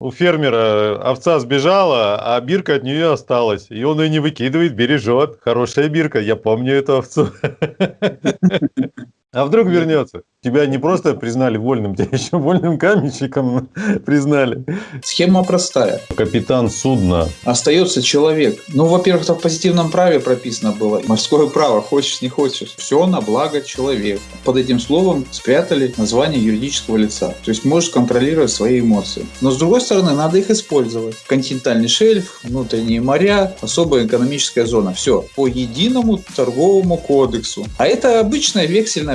у фермера овца сбежала, а бирка от нее осталась. И он ее не выкидывает, бережет. Хорошая бирка, я помню эту овцу. А вдруг вернется? Тебя не просто признали вольным, тебя еще вольным каменщиком признали. Схема простая. Капитан судна. Остается человек. Ну, во-первых, это в позитивном праве прописано было. Морское право, хочешь, не хочешь. Все на благо человека. Под этим словом спрятали название юридического лица. То есть можешь контролировать свои эмоции. Но с другой стороны, надо их использовать. Континентальный шельф, внутренние моря, особая экономическая зона. Все по единому торговому кодексу. А это обычное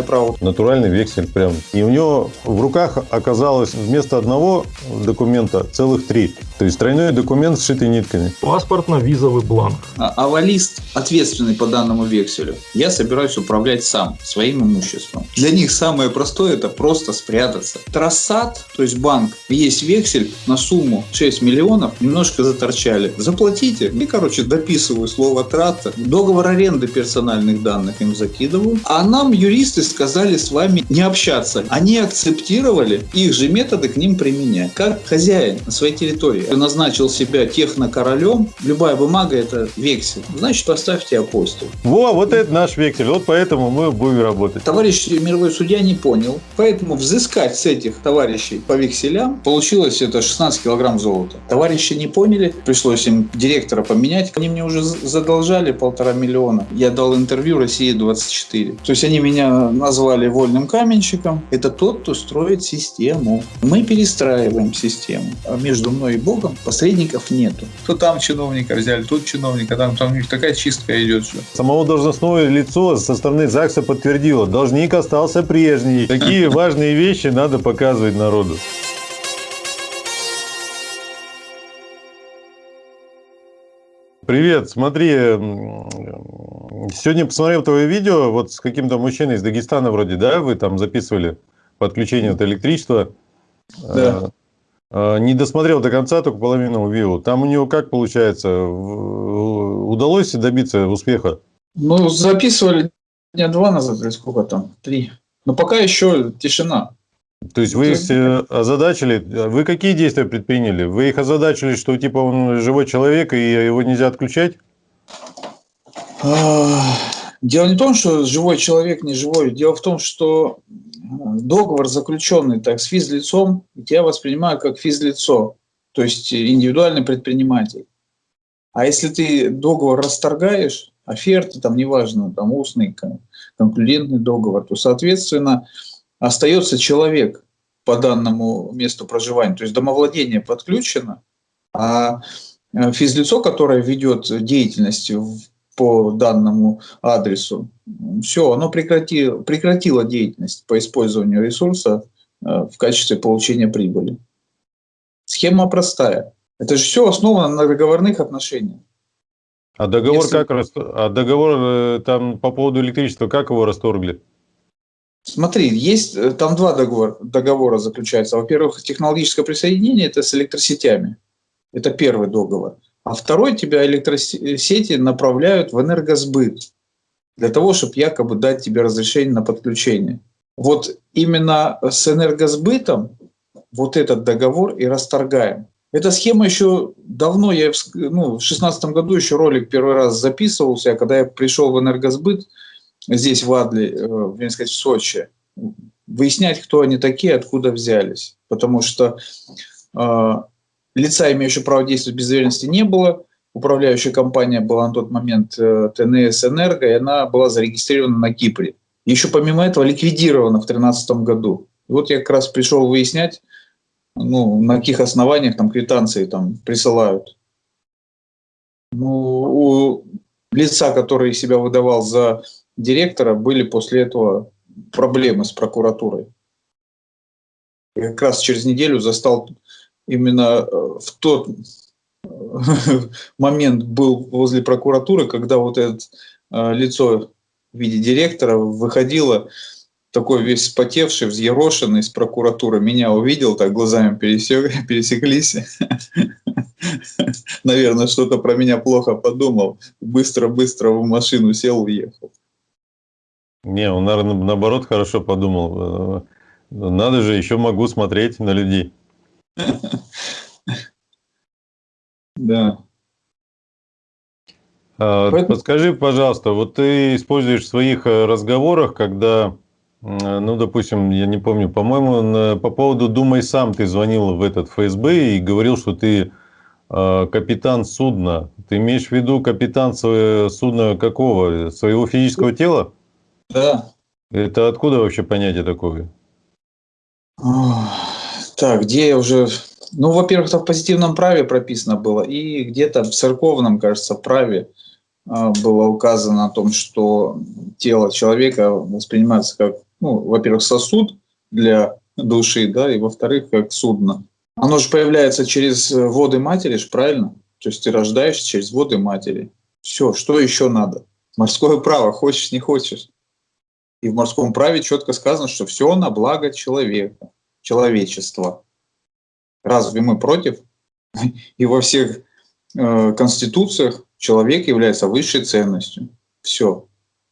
право. Натуральный вексель прям. И у него в руках оказалось вместо одного документа целых три. То есть тройной документ с шитой нитками. Паспортно-визовый бланк. А авалист, ответственный по данному векселю, я собираюсь управлять сам, своим имуществом. Для них самое простое – это просто спрятаться. Трассат, то есть банк, есть вексель на сумму 6 миллионов, немножко заторчали. Заплатите. И, короче, дописываю слово трата. Договор аренды персональных данных им закидываю. А нам юристы сказали с вами не общаться. Они акцептировали их же методы к ним применять. Как хозяин на своей территории назначил себя технокоролем, любая бумага это вексель. Значит, поставьте апостол. Во, вот это наш вексель. Вот поэтому мы будем работать. Товарищ мировой судья не понял. Поэтому взыскать с этих товарищей по векселям получилось это 16 килограмм золота. Товарищи не поняли, пришлось им директора поменять. Они мне уже задолжали полтора миллиона. Я дал интервью России 24. То есть они меня назвали вольным каменщиком. Это тот, кто строит систему. Мы перестраиваем систему. А между мной и Богом посредников нету. То там чиновника взяли, тут чиновника, там, там у них такая чистка идет. Что. Самого должностное лицо со стороны ЗАГСа подтвердило, должник остался прежний. Такие важные вещи надо показывать народу. Привет, смотри, сегодня посмотрел твое видео, вот с каким-то мужчиной из Дагестана вроде, да, вы там записывали подключение от электричества. Да. А, а, не досмотрел до конца, только половину увидел. Там у него как получается? Удалось добиться успеха? Ну, записывали дня два назад, или сколько там? Три. Но пока еще тишина. То есть вы их э, озадачили, вы какие действия предприняли? Вы их озадачили, что типа он живой человек и его нельзя отключать? Дело не в том, что живой человек не живой. Дело в том, что договор заключенный так с физлицом, я воспринимаю как физлицо, то есть индивидуальный предприниматель. А если ты договор расторгаешь, оферты, там неважно, там устный, конклюдентный договор, то, соответственно, остается человек по данному месту проживания, то есть домовладение подключено, а э, физлицо, которое ведет деятельность по данному адресу, все, оно прекратило, прекратило деятельность по использованию ресурса э, в качестве получения прибыли. Схема простая. Это же все основано на договорных отношениях. А договор Если... как а договор э, там по поводу электричества как его расторгли? Смотри, есть э, там два договора, договора заключаются. Во-первых, технологическое присоединение это с электросетями. Это первый договор а второй тебя электросети направляют в энергосбыт для того, чтобы якобы дать тебе разрешение на подключение. Вот именно с энергосбытом вот этот договор и расторгаем. Эта схема еще давно, я ну, в шестнадцатом году еще ролик первый раз записывался, когда я пришел в энергосбыт здесь, в Адле, э, в, сказать, в Сочи, выяснять, кто они такие, откуда взялись. Потому что э, лица, имеющего право действовать без доверенности, не было. Управляющая компания была на тот момент э, ТНС «Энерго», и она была зарегистрирована на Кипре. Еще помимо этого ликвидирована в 2013 году. И вот я как раз пришел выяснять, ну, на каких основаниях там квитанции там присылают. Ну, у лица, который себя выдавал за директора, были после этого проблемы с прокуратурой. Я как раз через неделю застал именно э, в тот э, момент был возле прокуратуры, когда вот это э, лицо в виде директора выходило, такой весь спотевший, взъерошенный из прокуратуры, меня увидел, так глазами пересек, пересеклись. Наверное, что-то про меня плохо подумал. Быстро-быстро в машину сел, уехал. Не, он, наверное, наоборот хорошо подумал. Надо же, еще могу смотреть на людей. Да. А, Подскажи, пожалуйста, вот ты используешь в своих э, разговорах, когда, м, ну, допустим, я не помню, по-моему, по поводу «Думай сам» ты звонил в этот ФСБ и говорил, что ты э, капитан судна. Ты имеешь в виду капитан судна какого? Своего физического тела? Да. Это откуда вообще понятие такое? Так, где я уже... Ну, во-первых, это в позитивном праве прописано было, и где-то в церковном, кажется, праве а, было указано о том, что тело человека воспринимается как, ну, во-первых, сосуд для души, да, и во-вторых, как судно. Оно же появляется через воды матери, ж, правильно? То есть ты рождаешься через воды матери. Все, что еще надо? Морское право, хочешь, не хочешь. И в морском праве четко сказано, что все на благо человека, человечества. Разве мы против? И во всех э, конституциях человек является высшей ценностью. Все.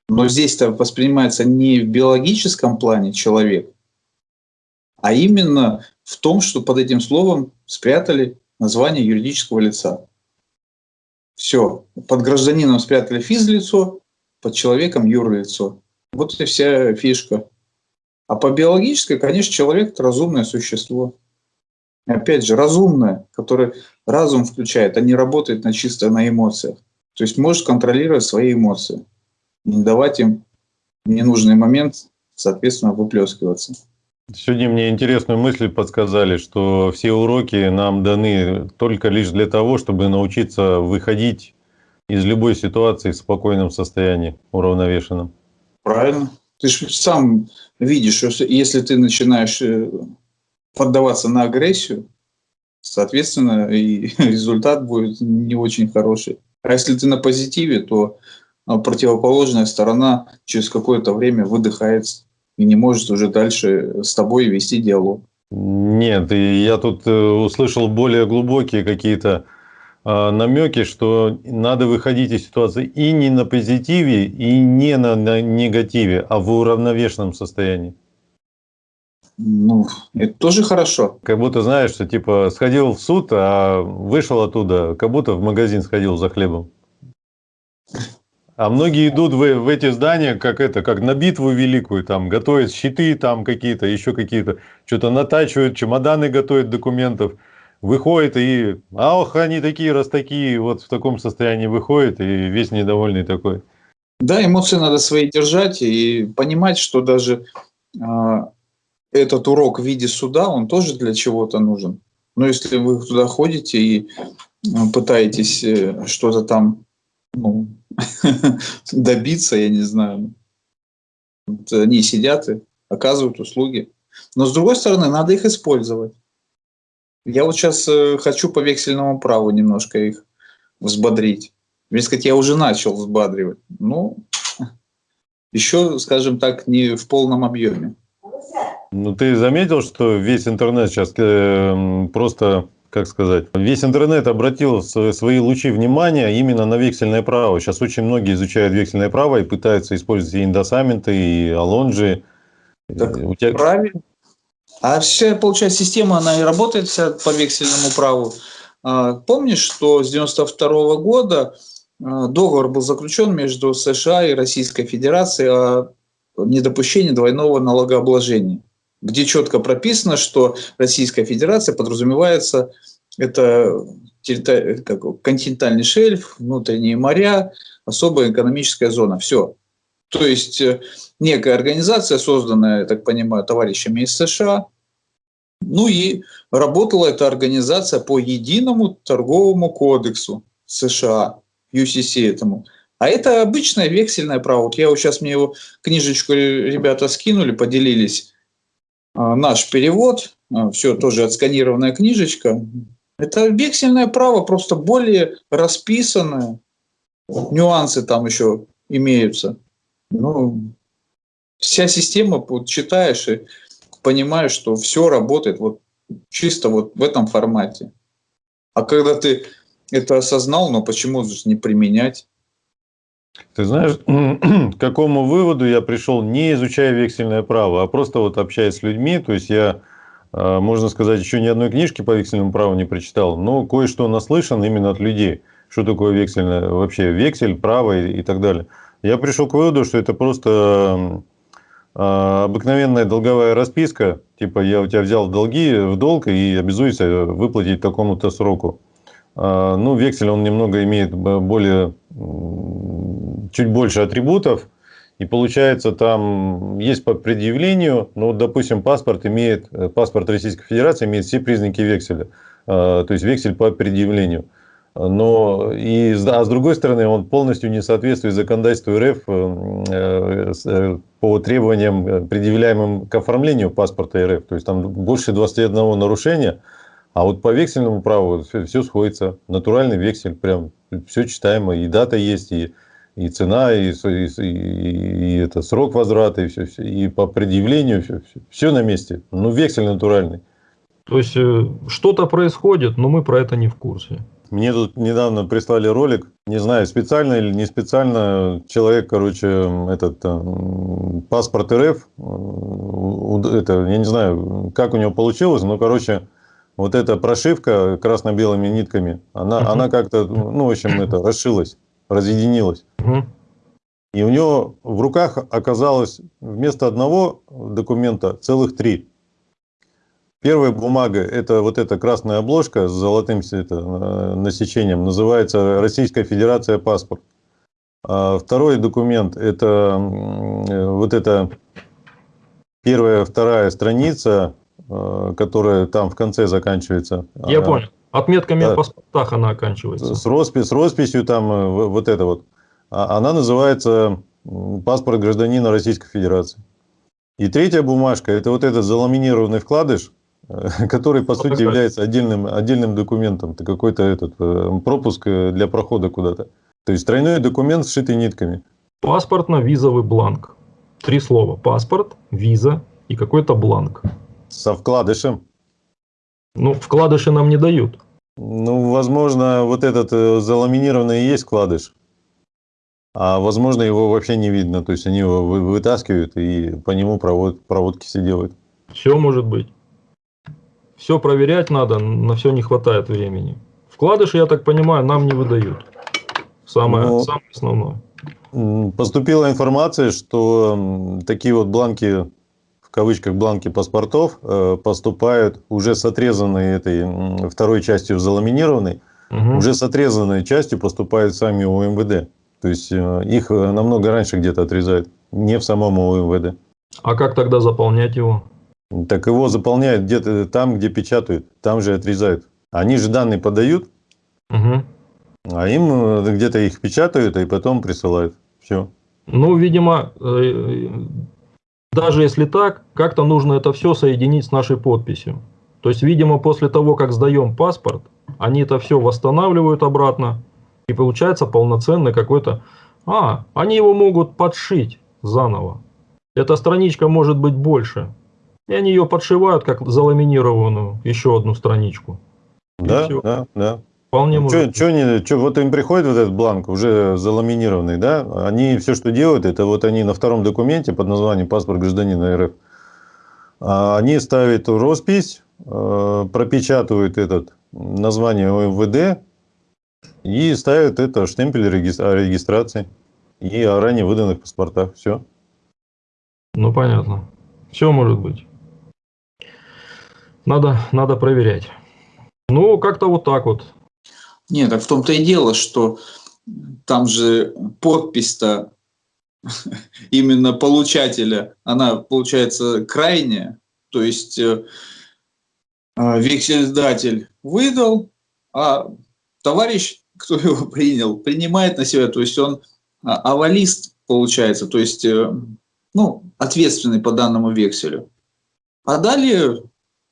Но здесь-то воспринимается не в биологическом плане человек, а именно в том, что под этим словом спрятали название юридического лица. Все. Под гражданином спрятали физлицо, под человеком юрлицо. Вот и вся фишка. А по биологической, конечно, человек – это разумное существо. Опять же, разумное, которое разум включает, а не работает на чисто на эмоциях. То есть может контролировать свои эмоции. Не давать им ненужный момент, соответственно, выплескиваться. Сегодня мне интересную мысль подсказали, что все уроки нам даны только лишь для того, чтобы научиться выходить из любой ситуации в спокойном состоянии, уравновешенном. Правильно. Ты же сам видишь, что если ты начинаешь э, поддаваться на агрессию, соответственно, и результат будет не очень хороший. А если ты на позитиве, то а, противоположная сторона через какое-то время выдыхается и не может уже дальше с тобой вести диалог. Нет, я тут э, услышал более глубокие какие-то намеки, что надо выходить из ситуации и не на позитиве, и не на, на негативе, а в уравновешенном состоянии. Ну, это тоже хорошо. Как будто знаешь, что типа сходил в суд, а вышел оттуда, как будто в магазин сходил за хлебом. А многие идут в, в эти здания, как это, как на битву великую, там готовят щиты, там какие-то, еще какие-то, что-то натачивают, чемоданы готовят документов, выходит и, ах, они такие, раз такие, вот в таком состоянии выходит и весь недовольный такой. Да, эмоции надо свои держать и понимать, что даже а, этот урок в виде суда, он тоже для чего-то нужен. Но если вы туда ходите и а, пытаетесь э, что-то там ну, добиться, я не знаю, вот они сидят и оказывают услуги. Но с другой стороны, надо их использовать. Я вот сейчас э, хочу по вексельному праву немножко их взбодрить. Ведь сказать, я уже начал взбадривать. Ну, еще, скажем так, не в полном объеме. Ну, ты заметил, что весь интернет сейчас э, просто, как сказать, весь интернет обратил свои лучи внимания именно на вексельное право. Сейчас очень многие изучают вексельное право и пытаются использовать и индосаменты, и алонжи. Так У тебя- Правильно. А вся, получается, система, она и работает вся по вексельному праву. А, Помнишь, что с 92 года а, договор был заключен между США и Российской Федерацией о недопущении двойного налогообложения, где четко прописано, что Российская Федерация подразумевается это как континентальный шельф, внутренние моря, особая экономическая зона. Все. То есть э, некая организация, созданная, я так понимаю, товарищами из США. Ну и работала эта организация по единому торговому кодексу США, UCC этому. А это обычное вексельное право. Вот я вот сейчас мне его книжечку ребята скинули, поделились. А, Наш перевод, все тоже отсканированная книжечка. Это вексельное право, просто более расписанное. Нюансы там еще имеются. Ну, вся система, вот читаешь и понимаешь, что все работает вот чисто вот в этом формате. А когда ты это осознал, но почему же не применять? Ты знаешь, к какому выводу я пришел, не изучая вексельное право, а просто вот общаясь с людьми, то есть я а, можно сказать, еще ни одной книжки по вексельному праву не прочитал, но кое-что наслышан именно от людей. Что такое вексельное, вообще вексель, право и, и так далее. Я пришел к выводу, что это просто обыкновенная долговая расписка, типа я у тебя взял долги в долг и обязуюсь выплатить такому-то сроку. А, ну, вексель, он немного имеет более, чуть больше атрибутов, и получается, там есть по предъявлению, ну, вот, допустим, паспорт имеет, э, паспорт Российской Федерации имеет все признаки векселя. А, то есть вексель по предъявлению. Но и, а с другой стороны, он полностью не соответствует законодательству РФ э, э, по требованиям, предъявляемым к оформлению паспорта РФ. То есть там больше 21 нарушения. А вот по вексельному праву все, сходится. Натуральный вексель, прям все читаемо. И дата есть, и и цена, и, и, и, и это срок возврата, и все, все, и по предъявлению все, все, все на месте. Ну, вексель натуральный. То есть э, что-то происходит, но мы про это не в курсе. Мне тут недавно прислали ролик, не знаю, специально или не специально, человек, короче, этот э, паспорт РФ, э, это, я не знаю, как у него получилось, но, короче, вот эта прошивка красно-белыми нитками, она, uh -huh. она как-то, ну, в общем, это, расшилась разъединилось. Угу. И у него в руках оказалось вместо одного документа целых три. Первая бумага – это вот эта красная обложка с золотым это, э, насечением, называется «Российская Федерация паспорт». А второй документ – это вот эта первая, вторая страница, э, которая там в конце заканчивается. Я а, понял. Отметками да. в паспортах она оканчивается. С, роспись, с росписью там э, вот это вот. А, она называется паспорт гражданина Российской Федерации. И третья бумажка, это вот этот заламинированный вкладыш, который, по сути, является отдельным, отдельным документом. Это какой-то этот э, пропуск для прохода куда-то. То есть, тройной документ, сшитый нитками. Паспортно-визовый бланк. Три слова. Паспорт, виза и какой-то бланк. Со вкладышем. Ну, вкладыши нам не дают. Ну, возможно, вот этот э, заламинированный и есть вкладыш. А возможно, его вообще не видно. То есть они его вытаскивают и по нему провод, проводки все делают. Все может быть. Все проверять надо, на все не хватает времени. Вкладыши, я так понимаю, нам не выдают. Самое, Но... самое основное. Поступила информация, что такие вот бланки в кавычках бланки паспортов э, поступают уже с отрезанной этой второй частью заламинированной, угу. уже с отрезанной частью поступают сами УМВД. То есть э, их э, намного раньше где-то отрезают, не в самом УМВД. А как тогда заполнять его? Так его заполняют где-то там, где печатают, там же отрезают. Они же данные подают, угу. а им где-то их печатают, и потом присылают. Все. Ну, видимо, даже если так, как-то нужно это все соединить с нашей подписью. То есть, видимо, после того, как сдаем паспорт, они это все восстанавливают обратно, и получается полноценный какой-то... А, они его могут подшить заново. Эта страничка может быть больше. И они ее подшивают, как заламинированную, еще одну страничку. Да, да, да. Вполне ну, может. Что, не, что, вот им приходит вот этот бланк, уже заламинированный, да? Они все, что делают, это вот они на втором документе под названием «Паспорт гражданина РФ», а, они ставят роспись, э, пропечатывают этот название ОМВД и ставят это штемпель регистрации и о ранее выданных паспортах. Все. Ну, понятно. Все может быть. Надо, надо проверять. Ну, как-то вот так вот. Нет, так в том-то и дело, что там же подпись-то именно получателя, она получается крайняя, то есть э, э, вексельдатель выдал, а товарищ, кто его принял, принимает на себя, то есть он а, авалист получается, то есть э, ну, ответственный по данному векселю. А далее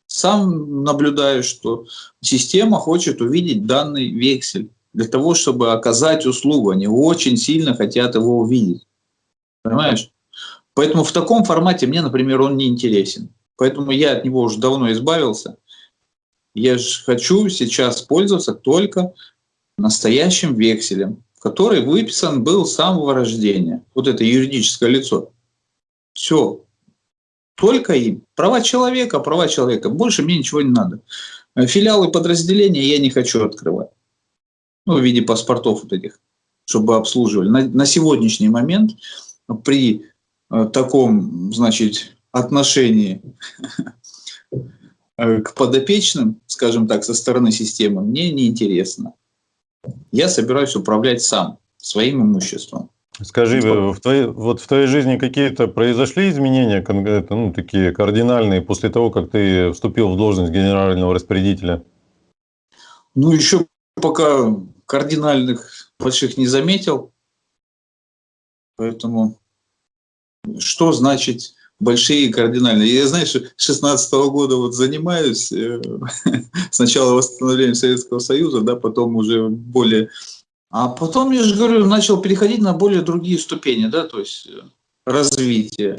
сам наблюдаю, что система хочет увидеть данный вексель для того, чтобы оказать услугу. Они очень сильно хотят его увидеть. Понимаешь? Поэтому в таком формате мне, например, он не интересен. Поэтому я от него уже давно избавился. Я же хочу сейчас пользоваться только настоящим векселем, который выписан был с самого рождения. Вот это юридическое лицо. Все. Только им. Права человека, права человека. Больше мне ничего не надо. Филиалы подразделения я не хочу открывать. Ну, в виде паспортов вот этих, чтобы обслуживали. На, на сегодняшний момент при э, таком, значит, отношении э, к подопечным, скажем так, со стороны системы, мне неинтересно. Я собираюсь управлять сам, своим имуществом. Скажи, в твоей, вот в твоей жизни какие-то произошли изменения, ну, такие кардинальные, после того, как ты вступил в должность генерального распорядителя? Ну, еще пока кардинальных больших не заметил. Поэтому что значит большие кардинальные? Я, знаешь, с 16 -го года вот занимаюсь, э, сначала восстановлением Советского Союза, да, потом уже более а потом, я же говорю, начал переходить на более другие ступени, да, то есть э, развития.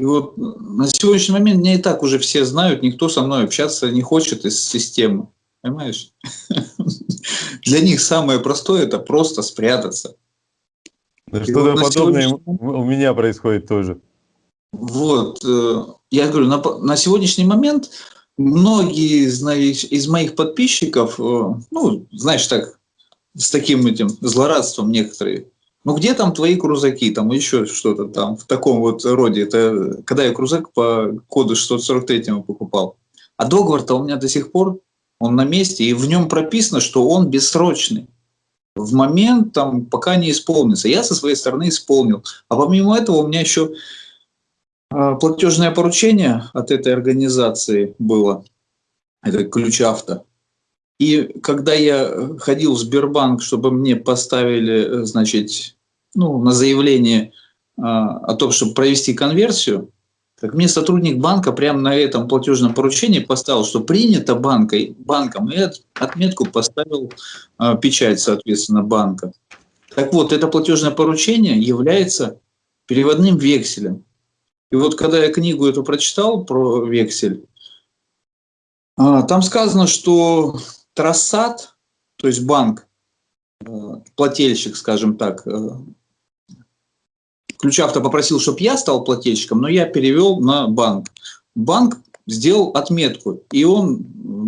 И вот на сегодняшний момент меня и так уже все знают, никто со мной общаться не хочет из системы. Понимаешь? Для них самое простое – это просто спрятаться. Что-то подобное у меня происходит тоже. Вот. Э, я говорю, на, на сегодняшний момент многие знаешь, из моих подписчиков, э, ну, знаешь, так, с таким этим злорадством некоторые. Ну где там твои крузаки, там еще что-то там в таком вот роде. Это когда я крузак по коду 643 покупал. А договор-то у меня до сих пор, он на месте, и в нем прописано, что он бессрочный. В момент, там, пока не исполнится. Я со своей стороны исполнил. А помимо этого у меня еще а, платежное поручение от этой организации было. Это ключ авто. И когда я ходил в Сбербанк, чтобы мне поставили, значит, ну, на заявление а, о том, чтобы провести конверсию, так мне сотрудник банка прямо на этом платежном поручении поставил, что принято банкой, банком, и отметку поставил а, печать, соответственно, банка. Так вот, это платежное поручение является переводным векселем. И вот когда я книгу эту прочитал про вексель, а, там сказано, что Трассат, то есть банк, э, плательщик, скажем так, э, Ключавто попросил, чтобы я стал плательщиком, но я перевел на банк. Банк сделал отметку, и он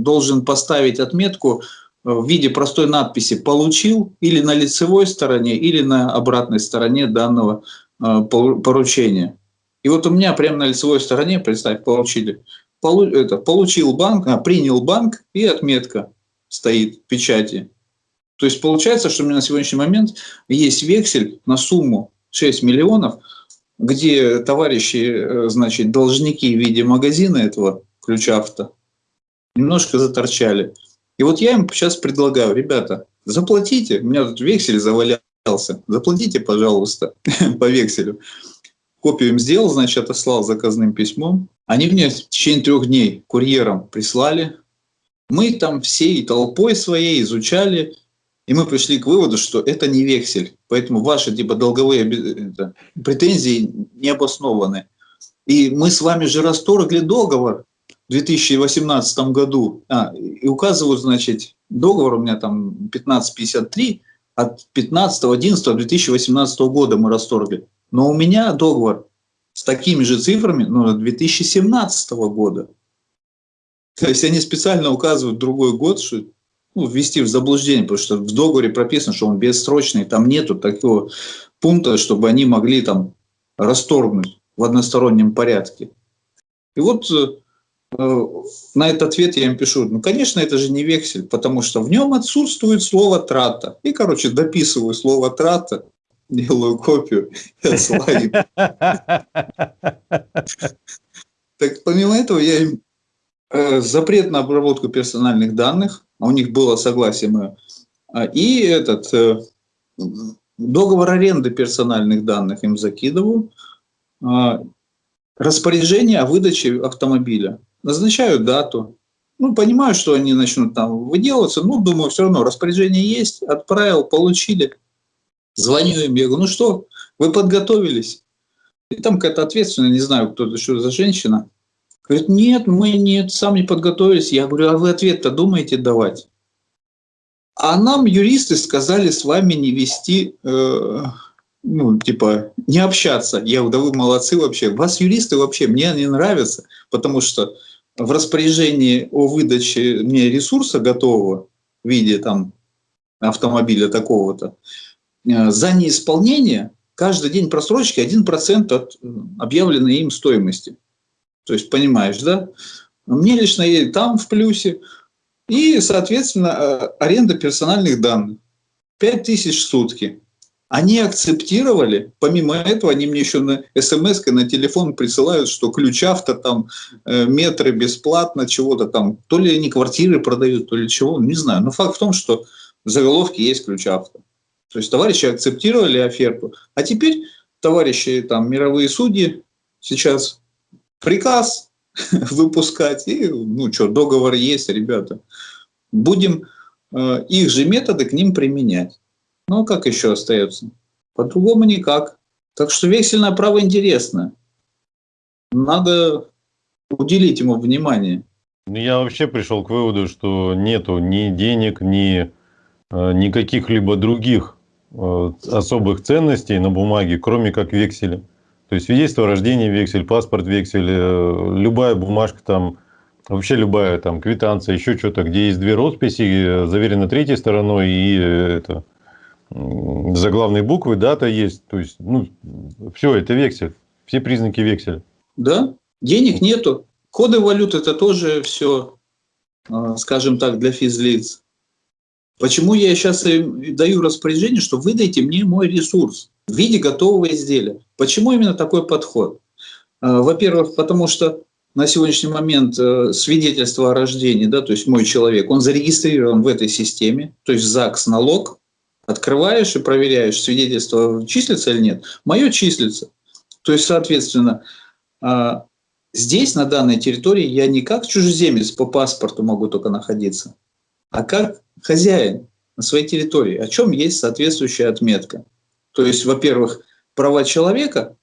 должен поставить отметку в виде простой надписи «получил» или на лицевой стороне, или на обратной стороне данного э, поручения. И вот у меня прямо на лицевой стороне, представь, получили, получил банк, а, принял банк и отметка стоит печати. То есть получается, что у меня на сегодняшний момент есть вексель на сумму 6 миллионов, где товарищи, э, значит, должники в виде магазина этого ключа авто немножко заторчали. И вот я им сейчас предлагаю, ребята, заплатите, у меня тут вексель завалялся, заплатите, пожалуйста, по векселю. Копию им сделал, значит, отослал заказным письмом. Они мне в течение трех дней курьером прислали, мы там всей толпой своей изучали, и мы пришли к выводу, что это не вексель. Поэтому ваши типа долговые это, претензии не обоснованы. И мы с вами же расторгли договор в 2018 году. А, и указывают, значит, договор у меня там 1553 от 15.11.2018 года мы расторгли. Но у меня договор с такими же цифрами ну, 2017 года. То есть они специально указывают другой год, что ну, ввести в заблуждение, потому что в договоре прописано, что он бессрочный, там нету такого пункта, чтобы они могли там расторгнуть в одностороннем порядке. И вот э, на этот ответ я им пишу, ну, конечно, это же не вексель, потому что в нем отсутствует слово «трата». И, короче, дописываю слово «трата», делаю копию и отсылаю. Так помимо этого я им Э, запрет на обработку персональных данных, а у них было согласие мое, а, и этот э, договор аренды персональных данных им закидываю, а, распоряжение о выдаче автомобиля. Назначаю дату. Ну, понимаю, что они начнут там выделываться, но думаю, все равно распоряжение есть, отправил, получили. Звоню им, я говорю, ну что, вы подготовились? И там какая-то ответственная, не знаю, кто это, что за женщина, Говорит, нет, мы нет, сам не подготовились. Я говорю, а вы ответ-то думаете давать? А нам юристы сказали с вами не вести э, ну, типа, не общаться. Я говорю, да вы молодцы вообще. Вас юристы вообще, мне они нравятся, потому что в распоряжении о выдаче мне ресурса готового в виде там автомобиля такого-то, э, за неисполнение каждый день просрочки 1% от объявленной им стоимости. То есть, понимаешь, да? Мне лично и там в плюсе. И, соответственно, э, аренда персональных данных. 5000 в сутки. Они акцептировали, помимо этого, они мне еще на смс на телефон присылают, что ключ авто, там, э, метры бесплатно, чего-то там, то ли они квартиры продают, то ли чего, не знаю. Но факт в том, что в заголовке есть ключ авто. То есть товарищи акцептировали оферту, а теперь товарищи там мировые судьи сейчас приказ выпускать, и, ну что, договор есть, ребята. Будем э, их же методы к ним применять. Ну, а как еще остается? По-другому никак. Так что вексельное право интересно. Надо уделить ему внимание. Ну, я вообще пришел к выводу, что нету ни денег, ни э, никаких либо других э, особых ценностей на бумаге, кроме как векселя. То есть свидетельство о рождении вексель, паспорт вексель, э, любая бумажка там, вообще любая там квитанция, еще что-то, где есть две росписи, заверено третьей стороной и это заглавные буквы, дата есть. То есть, ну, все, это вексель. Все признаки векселя. Да, денег нету. Коды валют это тоже все, а, скажем так, для физлиц. Почему я сейчас даю распоряжение, что выдайте мне мой ресурс в виде готового изделия? Почему именно такой подход? А, во-первых, потому что на сегодняшний момент э, свидетельство о рождении, да, то есть мой человек, он зарегистрирован в этой системе, то есть ЗАГС налог, Открываешь и проверяешь, свидетельство числится или нет. Мое числится. То есть, соответственно, а, здесь, на данной территории, я не как чужеземец по паспорту могу только находиться, а как хозяин на своей территории, о чем есть соответствующая отметка. То есть, во-первых, права человека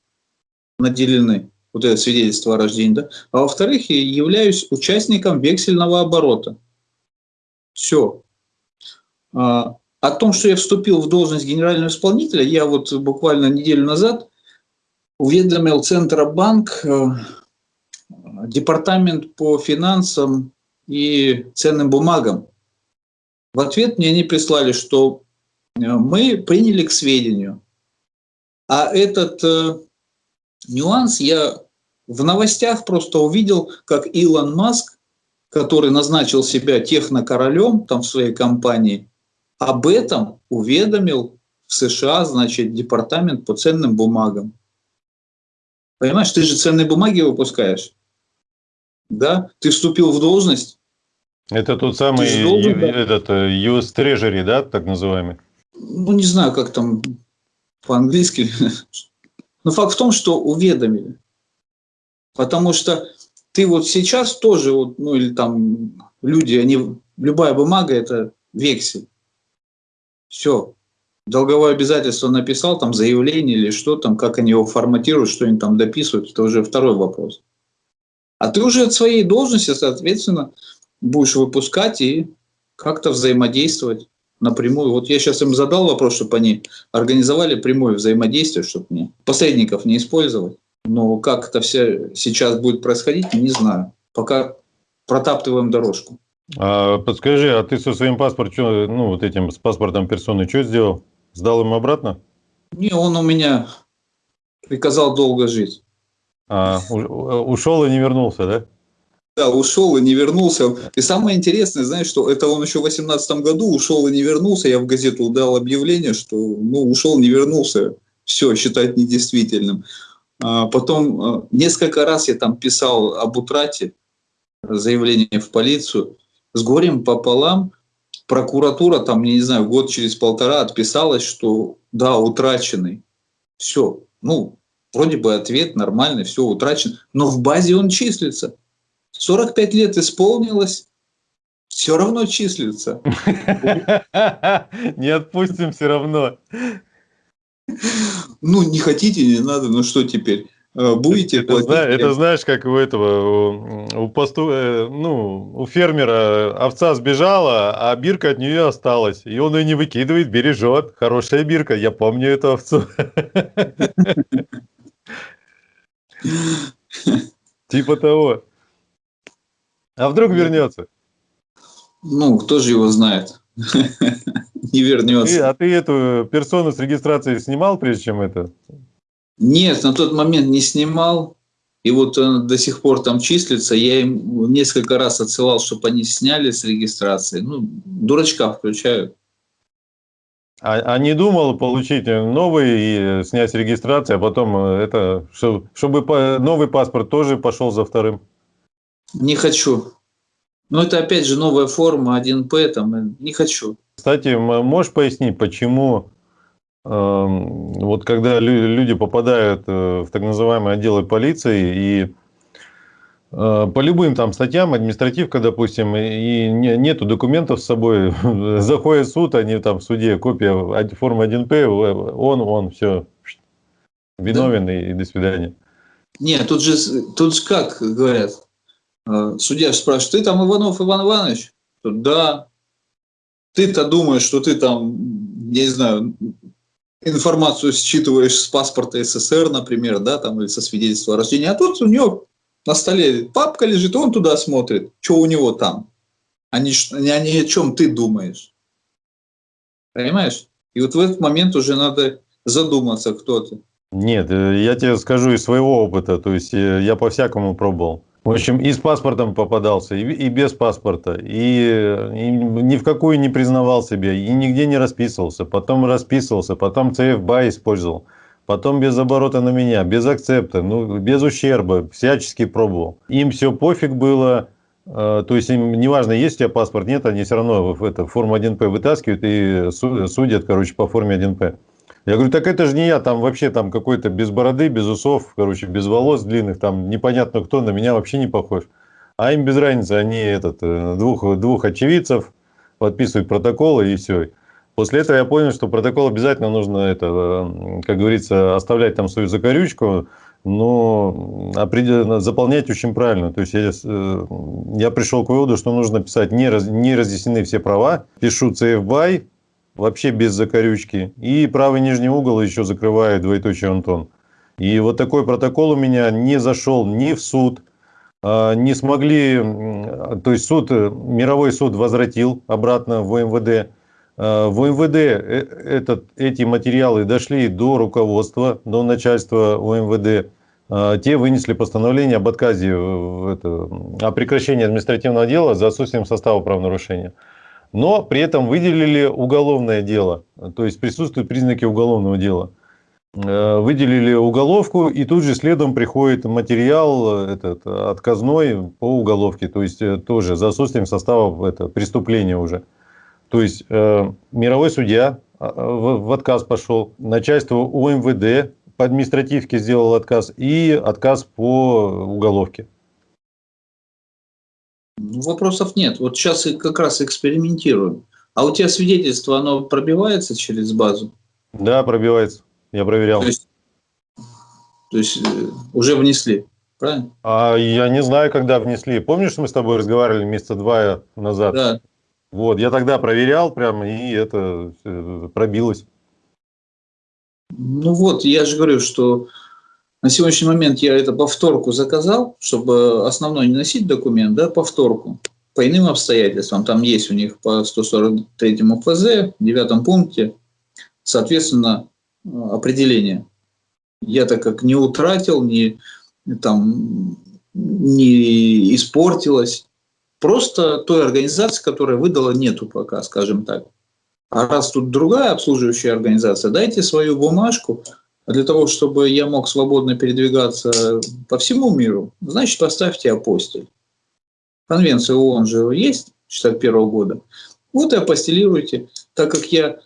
наделены, вот это свидетельство о рождении, да? а во-вторых, я являюсь участником вексельного оборота. Все. А, о том, что я вступил в должность генерального исполнителя, я вот буквально неделю назад уведомил Центробанк, э, департамент по финансам и ценным бумагам. В ответ мне они прислали, что мы приняли к сведению. А этот э, нюанс я в новостях просто увидел, как Илон Маск, который назначил себя технокоролем там в своей компании, об этом уведомил в США, значит, департамент по ценным бумагам. Понимаешь, ты же ценные бумаги выпускаешь. Да? Ты вступил в должность. Это тот самый должен, да? этот э, US Treasury, да, так называемый? Ну, не знаю, как там по-английски. Но факт в том, что уведомили. Потому что ты вот сейчас тоже, вот, ну или там люди, они, любая бумага – это вексель. Все. Долговое обязательство написал, там заявление или что там, как они его форматируют, что они там дописывают, это уже второй вопрос. А ты уже от своей должности, соответственно, будешь выпускать и как-то взаимодействовать напрямую. Вот я сейчас им задал вопрос, чтобы они организовали прямое взаимодействие, чтобы мне посредников не использовать. Но как это все сейчас будет происходить, не знаю. Пока протаптываем дорожку. А, подскажи, а ты со своим паспортом, ну вот этим с паспортом персоны, что сделал? Сдал им обратно? Не, он у меня приказал долго жить. А, ушел и не вернулся, да? Да, ушел и не вернулся. И самое интересное, знаешь, что это он еще в 2018 году ушел и не вернулся. Я в газету дал объявление, что ну, ушел, не вернулся. Все, считать недействительным. А потом а, несколько раз я там писал об утрате, заявление в полицию с горем пополам прокуратура там, не знаю, год через полтора отписалась, что да, утраченный. Все. Ну, вроде бы ответ нормальный, все утрачен. Но в базе он числится. 45 лет исполнилось, все равно числится. Не отпустим все равно. Ну, не хотите, не надо, ну что теперь? э, будете это, платить. Зна, это знаешь, как у этого, у, посту, э, ну, у фермера овца сбежала, а бирка от нее осталась. И он ее не выкидывает, бережет. Хорошая бирка, я помню эту овцу. Типа того. А вдруг вернется? Ну, кто же его знает? Не вернется. А ты эту персону с регистрацией снимал, прежде чем это? Нет, на тот момент не снимал. И вот он до сих пор там числится. Я им несколько раз отсылал, чтобы они сняли с регистрации. Ну, дурачка включают. А, а не думал получить новый и снять регистрацию, а потом это, чтобы новый паспорт тоже пошел за вторым? Не хочу. Но это опять же новая форма 1П, там, не хочу. Кстати, можешь пояснить, почему вот когда люди попадают э, в так называемые отделы полиции и э, по любым там статьям, административка, допустим, и нету документов с собой, заходит в суд, они там в суде, копия формы 1П, он, он, все, виновен да? и до свидания. Нет, тут же, тут же как говорят, э, судья спрашивает, ты там Иванов Иван Иванович? Да. Ты-то думаешь, что ты там, не знаю, информацию считываешь с паспорта СССР, например, да, там, или со свидетельства о рождении, а тут у него на столе папка лежит, он туда смотрит, что у него там, а не, а не о чем ты думаешь. Понимаешь? И вот в этот момент уже надо задуматься, кто ты. Нет, э, я тебе скажу из своего опыта, то есть э, я по-всякому пробовал. В общем, и с паспортом попадался, и, и без паспорта, и, и ни в какую не признавал себя, и нигде не расписывался, потом расписывался, потом CFBA использовал, потом без оборота на меня, без акцепта, ну, без ущерба, всячески пробовал. Им все пофиг было, э, то есть им неважно, есть у тебя паспорт, нет, они все равно это, форму 1П вытаскивают и судят, короче, по форме 1П. Я говорю, так это же не я, там вообще там какой-то без бороды, без усов, короче, без волос длинных, там непонятно кто, на меня вообще не похож. А им без разницы, они этот, э, двух, двух очевидцев подписывают протоколы и все. После этого я понял, что протокол обязательно нужно, это, э, как говорится, оставлять там свою закорючку, но заполнять очень правильно. То есть я, э, я пришел к выводу, что нужно писать не, раз, не разъяснены все права, пишу CF BY, вообще без закорючки. И правый нижний угол еще закрывает двоеточие Антон. И вот такой протокол у меня не зашел ни в суд, а, не смогли, то есть суд, мировой суд возвратил обратно в МВД. А, в МВД э, этот, эти материалы дошли до руководства, до начальства УМВД. А, те вынесли постановление об отказе, это, о прекращении административного дела за отсутствием состава правонарушения но при этом выделили уголовное дело, то есть присутствуют признаки уголовного дела. Э, выделили уголовку, и тут же следом приходит материал этот, отказной по уголовке, то есть э, тоже за отсутствием состава это, преступления уже. То есть э, мировой судья а, в, в отказ пошел, начальство УМВД по административке сделал отказ и отказ по уголовке. Вопросов нет. Вот сейчас как раз экспериментируем. А у тебя свидетельство, оно пробивается через базу? Да, пробивается. Я проверял. То есть, то есть э, уже внесли, правильно? А я не знаю, когда внесли. Помнишь, мы с тобой разговаривали месяца два назад? Да. Вот, я тогда проверял прямо, и это э, пробилось. Ну вот, я же говорю, что на сегодняшний момент я это повторку заказал, чтобы основной не носить документ, да, повторку. По иным обстоятельствам, там есть у них по 143 ФЗ, в девятом пункте, соответственно, определение. Я так как не утратил, не, там, не испортилось. Просто той организации, которая выдала, нету пока, скажем так. А раз тут другая обслуживающая организация, дайте свою бумажку, для того, чтобы я мог свободно передвигаться по всему миру, значит, поставьте апостиль. Конвенция ООН же есть 61 года. Вот и апостелируйте. Так как я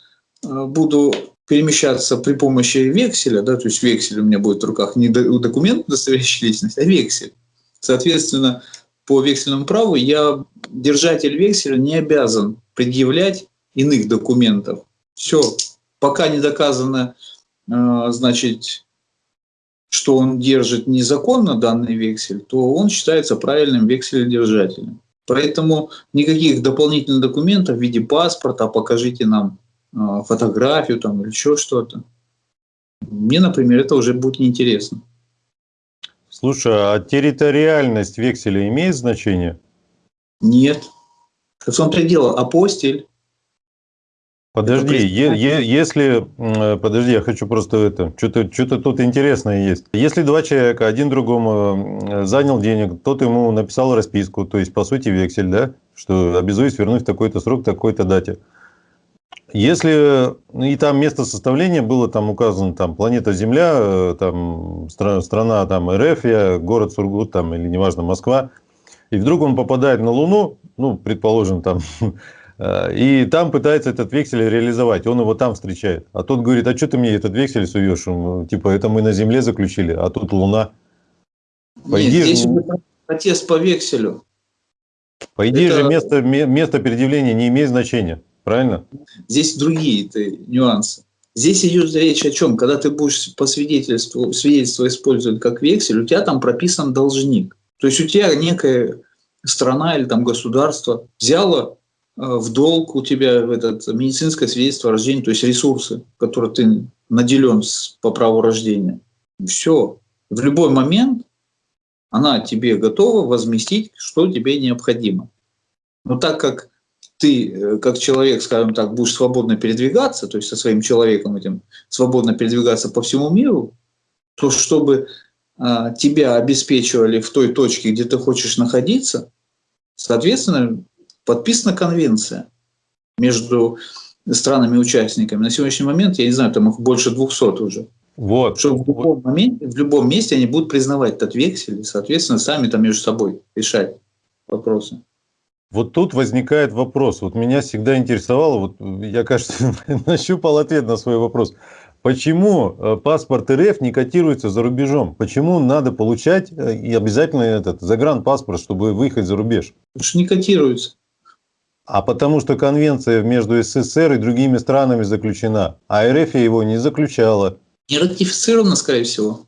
э, буду перемещаться при помощи векселя, да, то есть вексель у меня будет в руках не документ, удостоверяющий личность, а вексель. Соответственно, по вексельному праву я, держатель векселя, не обязан предъявлять иных документов. Все, пока не доказано значит, что он держит незаконно данный вексель, то он считается правильным векселедержателем. Поэтому никаких дополнительных документов в виде паспорта, покажите нам э, фотографию там, или еще что-то. Мне, например, это уже будет неинтересно. Слушай, а территориальность векселя имеет значение? Нет. В том-то и дело, апостиль. Подожди, е- е- если, подожди, я хочу просто это, что-то что тут интересное есть. Если два человека, один другому занял денег, тот ему написал расписку, то есть, по сути, вексель, да, что обязуюсь вернуть в такой-то срок, такой-то дате. Если ну, и там место составления было там указано там планета Земля, э, там стра- страна там РФ, я, город Сургут там или неважно Москва, и вдруг он попадает на Луну, ну предположим там и там пытается этот вексель реализовать, он его там встречает. А тот говорит, а что ты мне этот вексель суешь? Типа, это мы на Земле заключили, а тут Луна. По Нет, здесь протест по векселю. По идее это... же место, место предъявления не имеет значения, правильно? Здесь другие нюансы. Здесь идет речь о чем? Когда ты будешь по свидетельству, свидетельство использовать как вексель, у тебя там прописан должник. То есть у тебя некая страна или там государство взяло Э, в долг у тебя этот медицинское свидетельство о рождении, то есть ресурсы, которые ты наделен по праву рождения. Все. В любой момент она тебе готова возместить, что тебе необходимо. Но так как ты, э, как человек, скажем так, будешь свободно передвигаться, то есть со своим человеком этим свободно передвигаться по всему миру, то чтобы а, тебя обеспечивали в той точке, где ты хочешь находиться, соответственно, подписана конвенция между странами-участниками. На сегодняшний момент, я не знаю, там их больше 200 уже. Вот. Что в любом, моменте, в любом месте они будут признавать этот вексель и, соответственно, сами там между собой решать вопросы. Вот тут возникает вопрос. Вот меня всегда интересовало, вот я, кажется, нащупал ответ на свой вопрос. Почему э, паспорт РФ не котируется за рубежом? Почему надо получать э, и обязательно этот загранпаспорт, чтобы выехать за рубеж? Потому что не котируется. А потому что конвенция между СССР и другими странами заключена, а РФ его не заключала. Не ратифицирована, скорее всего.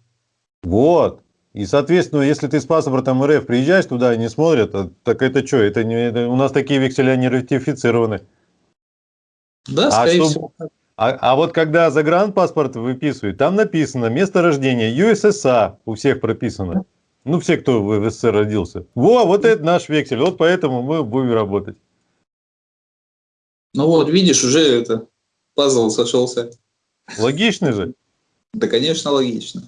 Вот. И, соответственно, если ты с паспортом РФ приезжаешь туда и не смотрят, а, так это что? Это не, это, у нас такие векселя не ратифицированы. Да, а скорее что, всего. А, а вот когда загранпаспорт выписывают, там написано место рождения ЮССА, у всех прописано. Ну, все, кто в СССР родился. Во, вот это наш вексель, вот поэтому мы будем работать. Ну вот, видишь, уже это пазл сошелся. Логично же? Да, конечно, логично.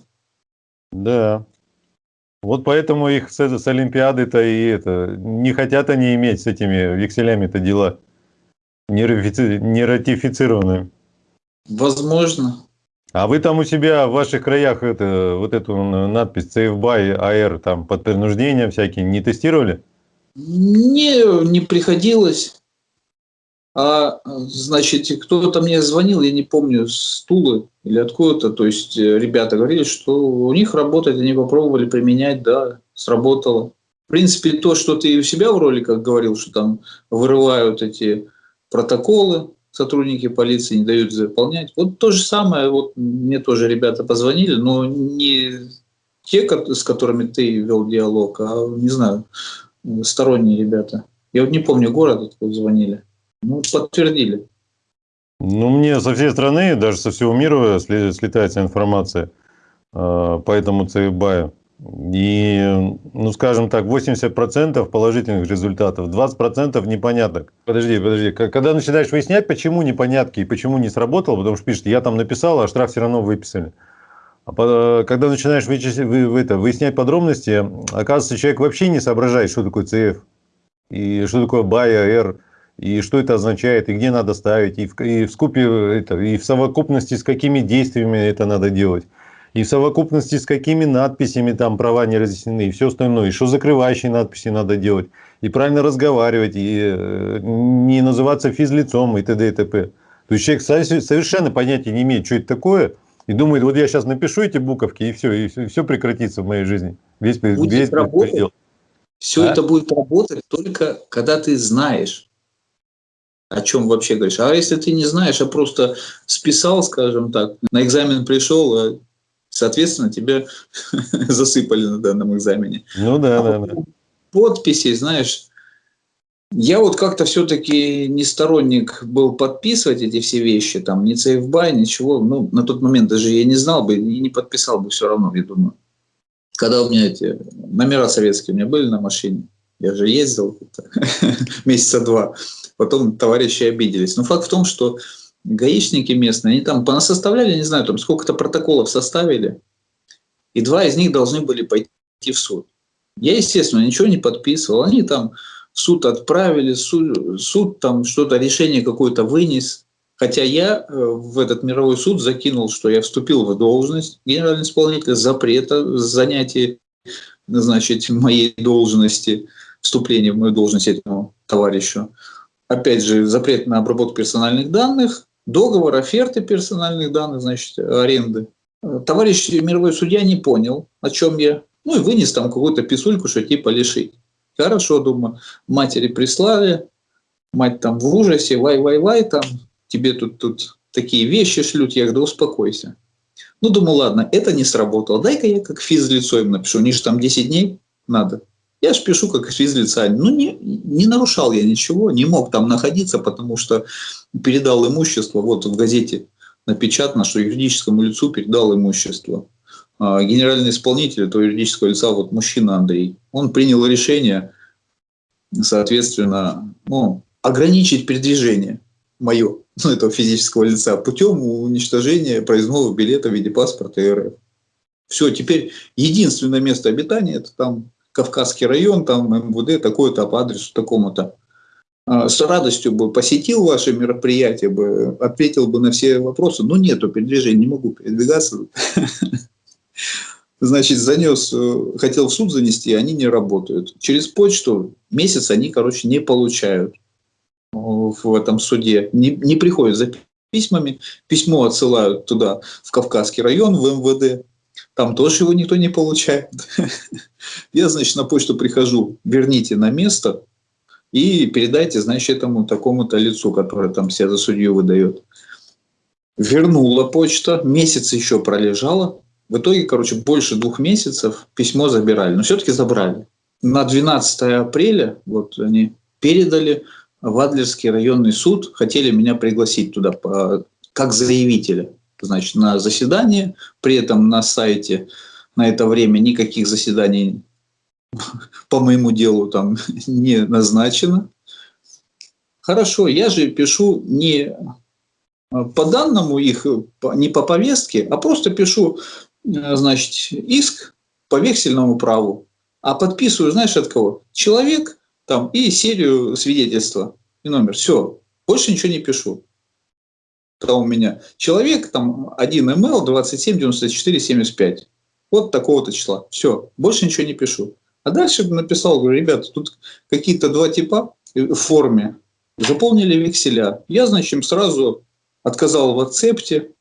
Да. Вот поэтому их с, с Олимпиады-то и это не хотят они иметь с этими векселями-то дела не, ратифици, не ратифицированные. Возможно. А вы там у себя в ваших краях это, вот эту надпись Safe by AR там под принуждением всякие не тестировали? Не, не приходилось. А, значит, кто-то мне звонил, я не помню, с Тулы или откуда-то, то есть э, ребята говорили, что у них работает, они попробовали применять, да, сработало. В принципе, то, что ты у себя в роликах говорил, что там вырывают эти протоколы, сотрудники полиции не дают заполнять. Вот то же самое, вот мне тоже ребята позвонили, но не те, с которыми ты вел диалог, а, не знаю, сторонние ребята. Я вот не помню город, откуда звонили. Ну, подтвердили. Ну, мне со всей страны, даже со всего мира слетается информация э, по этому ЦИБАю. И, ну, скажем так, 80% положительных результатов, 20% непоняток. Подожди, подожди. Когда начинаешь выяснять, почему непонятки и почему не сработало, потому что пишет, я там написал, а штраф все равно выписали. А когда начинаешь вычислять, вы, вы, это, выяснять подробности, оказывается, человек вообще не соображает, что такое ЦФ и что такое БАЙ, АР и что это означает, и где надо ставить, и в, и в скупе это, и в совокупности с какими действиями это надо делать, и в совокупности с какими надписями там права не разъяснены, и все остальное, и что закрывающие надписи надо делать, и правильно разговаривать, и э, не называться физлицом, и т.д. и т.п. То есть человек совершенно понятия не имеет, что это такое, и думает, вот я сейчас напишу эти буковки, и все, и все, и все прекратится в моей жизни. Весь, будет весь работать, Все а? это будет работать только когда ты знаешь, о чем вообще говоришь. А если ты не знаешь, а просто списал, скажем так, на экзамен пришел, а Соответственно, тебя засыпали на данном экзамене. Ну да, а да, да. Подписи, знаешь, я вот как-то все-таки не сторонник был подписывать эти все вещи, там, ни CFBY, ничего. Ну, на тот момент даже я не знал бы и не подписал бы все равно, я думаю. Когда у меня эти номера советские у меня были на машине, я же ездил месяца два, потом товарищи обиделись. Но факт в том, что гаишники местные, они там понасоставляли, не знаю, там сколько-то протоколов составили, и два из них должны были пойти в суд. Я, естественно, ничего не подписывал. Они там в суд отправили, суд, суд там что-то, решение какое-то вынес. Хотя я э, в этот мировой суд закинул, что я вступил в должность генерального исполнителя, запрета занятия значит, моей должности, вступления в мою должность этому товарищу. Опять же, запрет на обработку персональных данных, договор, оферты персональных данных, значит, аренды. Товарищ мировой судья не понял, о чем я. Ну и вынес там какую-то писульку, что типа лишить. Хорошо, думаю, матери прислали, мать там в ужасе, вай-вай-вай, там тебе тут, тут такие вещи шлют, я говорю, успокойся. Ну, думаю, ладно, это не сработало, дай-ка я как физлицо им напишу, у же там 10 дней надо. Я же пишу как физлица. Ну, не, не нарушал я ничего, не мог там находиться, потому что передал имущество. Вот в газете напечатано, что юридическому лицу передал имущество. А генеральный исполнитель этого юридического лица, вот мужчина Андрей, он принял решение, соответственно, ну, ограничить передвижение мое, ну, этого физического лица, путем уничтожения проездного билета в виде паспорта РФ. Все, теперь единственное место обитания – это там Кавказский район, там МВД, такой-то по адресу такому-то. А, с радостью бы посетил ваше мероприятие, бы, ответил бы на все вопросы, но нету передвижения, не могу передвигаться. Значит, занес, э, хотел в суд занести, они не работают. Через почту месяц они, короче, не получают в этом суде, не, не приходят за письмами, письмо отсылают туда, в Кавказский район, в МВД, там тоже его никто не получает. Я, значит, на почту прихожу, верните на место и передайте, значит, этому такому-то лицу, который там себя за судью выдает. Вернула почта, месяц еще пролежала. В итоге, короче, больше двух месяцев письмо забирали, но все-таки забрали. На 12 апреля вот они передали в Адлерский районный суд, хотели меня пригласить туда по, как заявителя значит, на заседание. При этом на сайте на это время никаких заседаний по моему делу там не назначено. Хорошо, я же пишу не по данному их, не по повестке, а просто пишу, значит, иск по вексельному праву, а подписываю, знаешь, от кого? Человек там и серию свидетельства и номер. Все, больше ничего не пишу у меня человек, там 1 ml 27 94 75. Вот такого-то числа. Все, больше ничего не пишу. А дальше написал, говорю, ребята, тут какие-то два типа в форме. Заполнили векселя. Я, значит, сразу отказал в акцепте.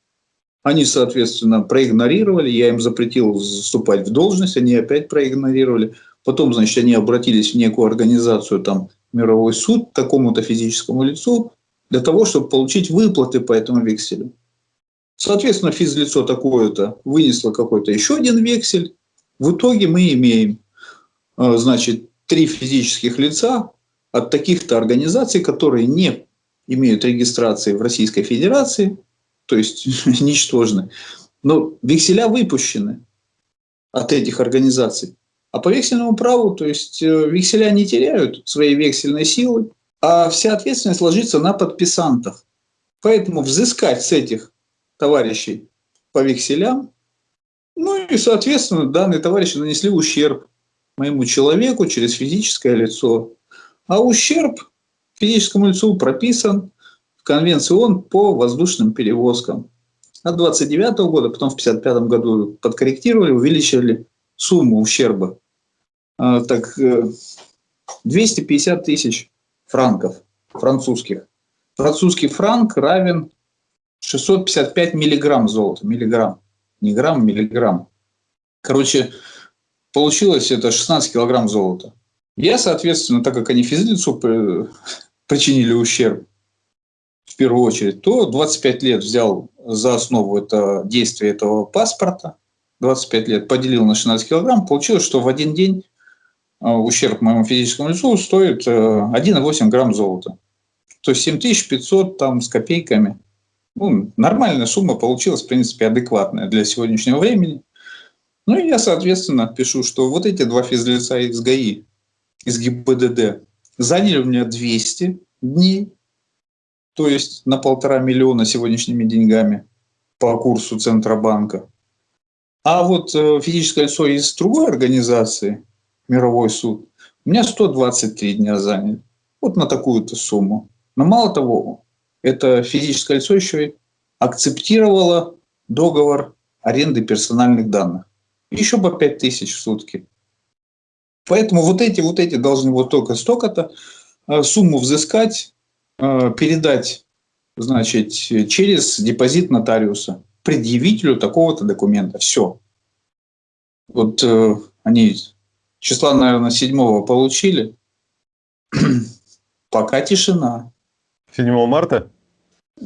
Они, соответственно, проигнорировали. Я им запретил вступать в должность. Они опять проигнорировали. Потом, значит, они обратились в некую организацию, там, мировой суд, такому-то физическому лицу для того, чтобы получить выплаты по этому векселю. Соответственно, физлицо такое-то вынесло какой-то еще один вексель. В итоге мы имеем, э, значит, три физических лица от таких-то организаций, которые не имеют регистрации в Российской Федерации, то есть ничтожны, но векселя выпущены от этих организаций. А по вексельному праву, то есть э, векселя не теряют своей вексельной силы, а вся ответственность ложится на подписантов. Поэтому взыскать с этих товарищей по векселям, ну и, соответственно, данные товарищи нанесли ущерб моему человеку через физическое лицо. А ущерб физическому лицу прописан в Конвенции ООН по воздушным перевозкам. От 29 -го года, потом в 55 году подкорректировали, увеличили сумму ущерба. А, так, 250 э, тысяч франков французских. Французский франк равен 655 миллиграмм золота. Миллиграмм. Не грамм, миллиграмм. Короче, получилось это 16 килограмм золота. Я, соответственно, так как они физлицу причинили ущерб, в первую очередь, то 25 лет взял за основу это действие этого паспорта. 25 лет, поделил на 16 килограмм, получилось, что в один день ущерб моему физическому лицу стоит 1,8 грамм золота. То есть 7500 там с копейками. Ну, нормальная сумма получилась, в принципе, адекватная для сегодняшнего времени. Ну и я, соответственно, пишу, что вот эти два физлица из ГАИ, из ГИБДД, заняли у меня 200 дней, то есть на полтора миллиона сегодняшними деньгами по курсу Центробанка. А вот э, физическое лицо из другой организации, Мировой суд, у меня 123 дня заняли. Вот на такую-то сумму. Но мало того, это физическое лицо еще и акцептировало договор аренды персональных данных. Еще по 5 тысяч в сутки. Поэтому вот эти, вот эти должны вот только столько-то э, сумму взыскать, э, передать значит, через депозит нотариуса предъявителю такого-то документа. Все. Вот э, они числа, наверное, седьмого получили. Пока тишина. 7 марта?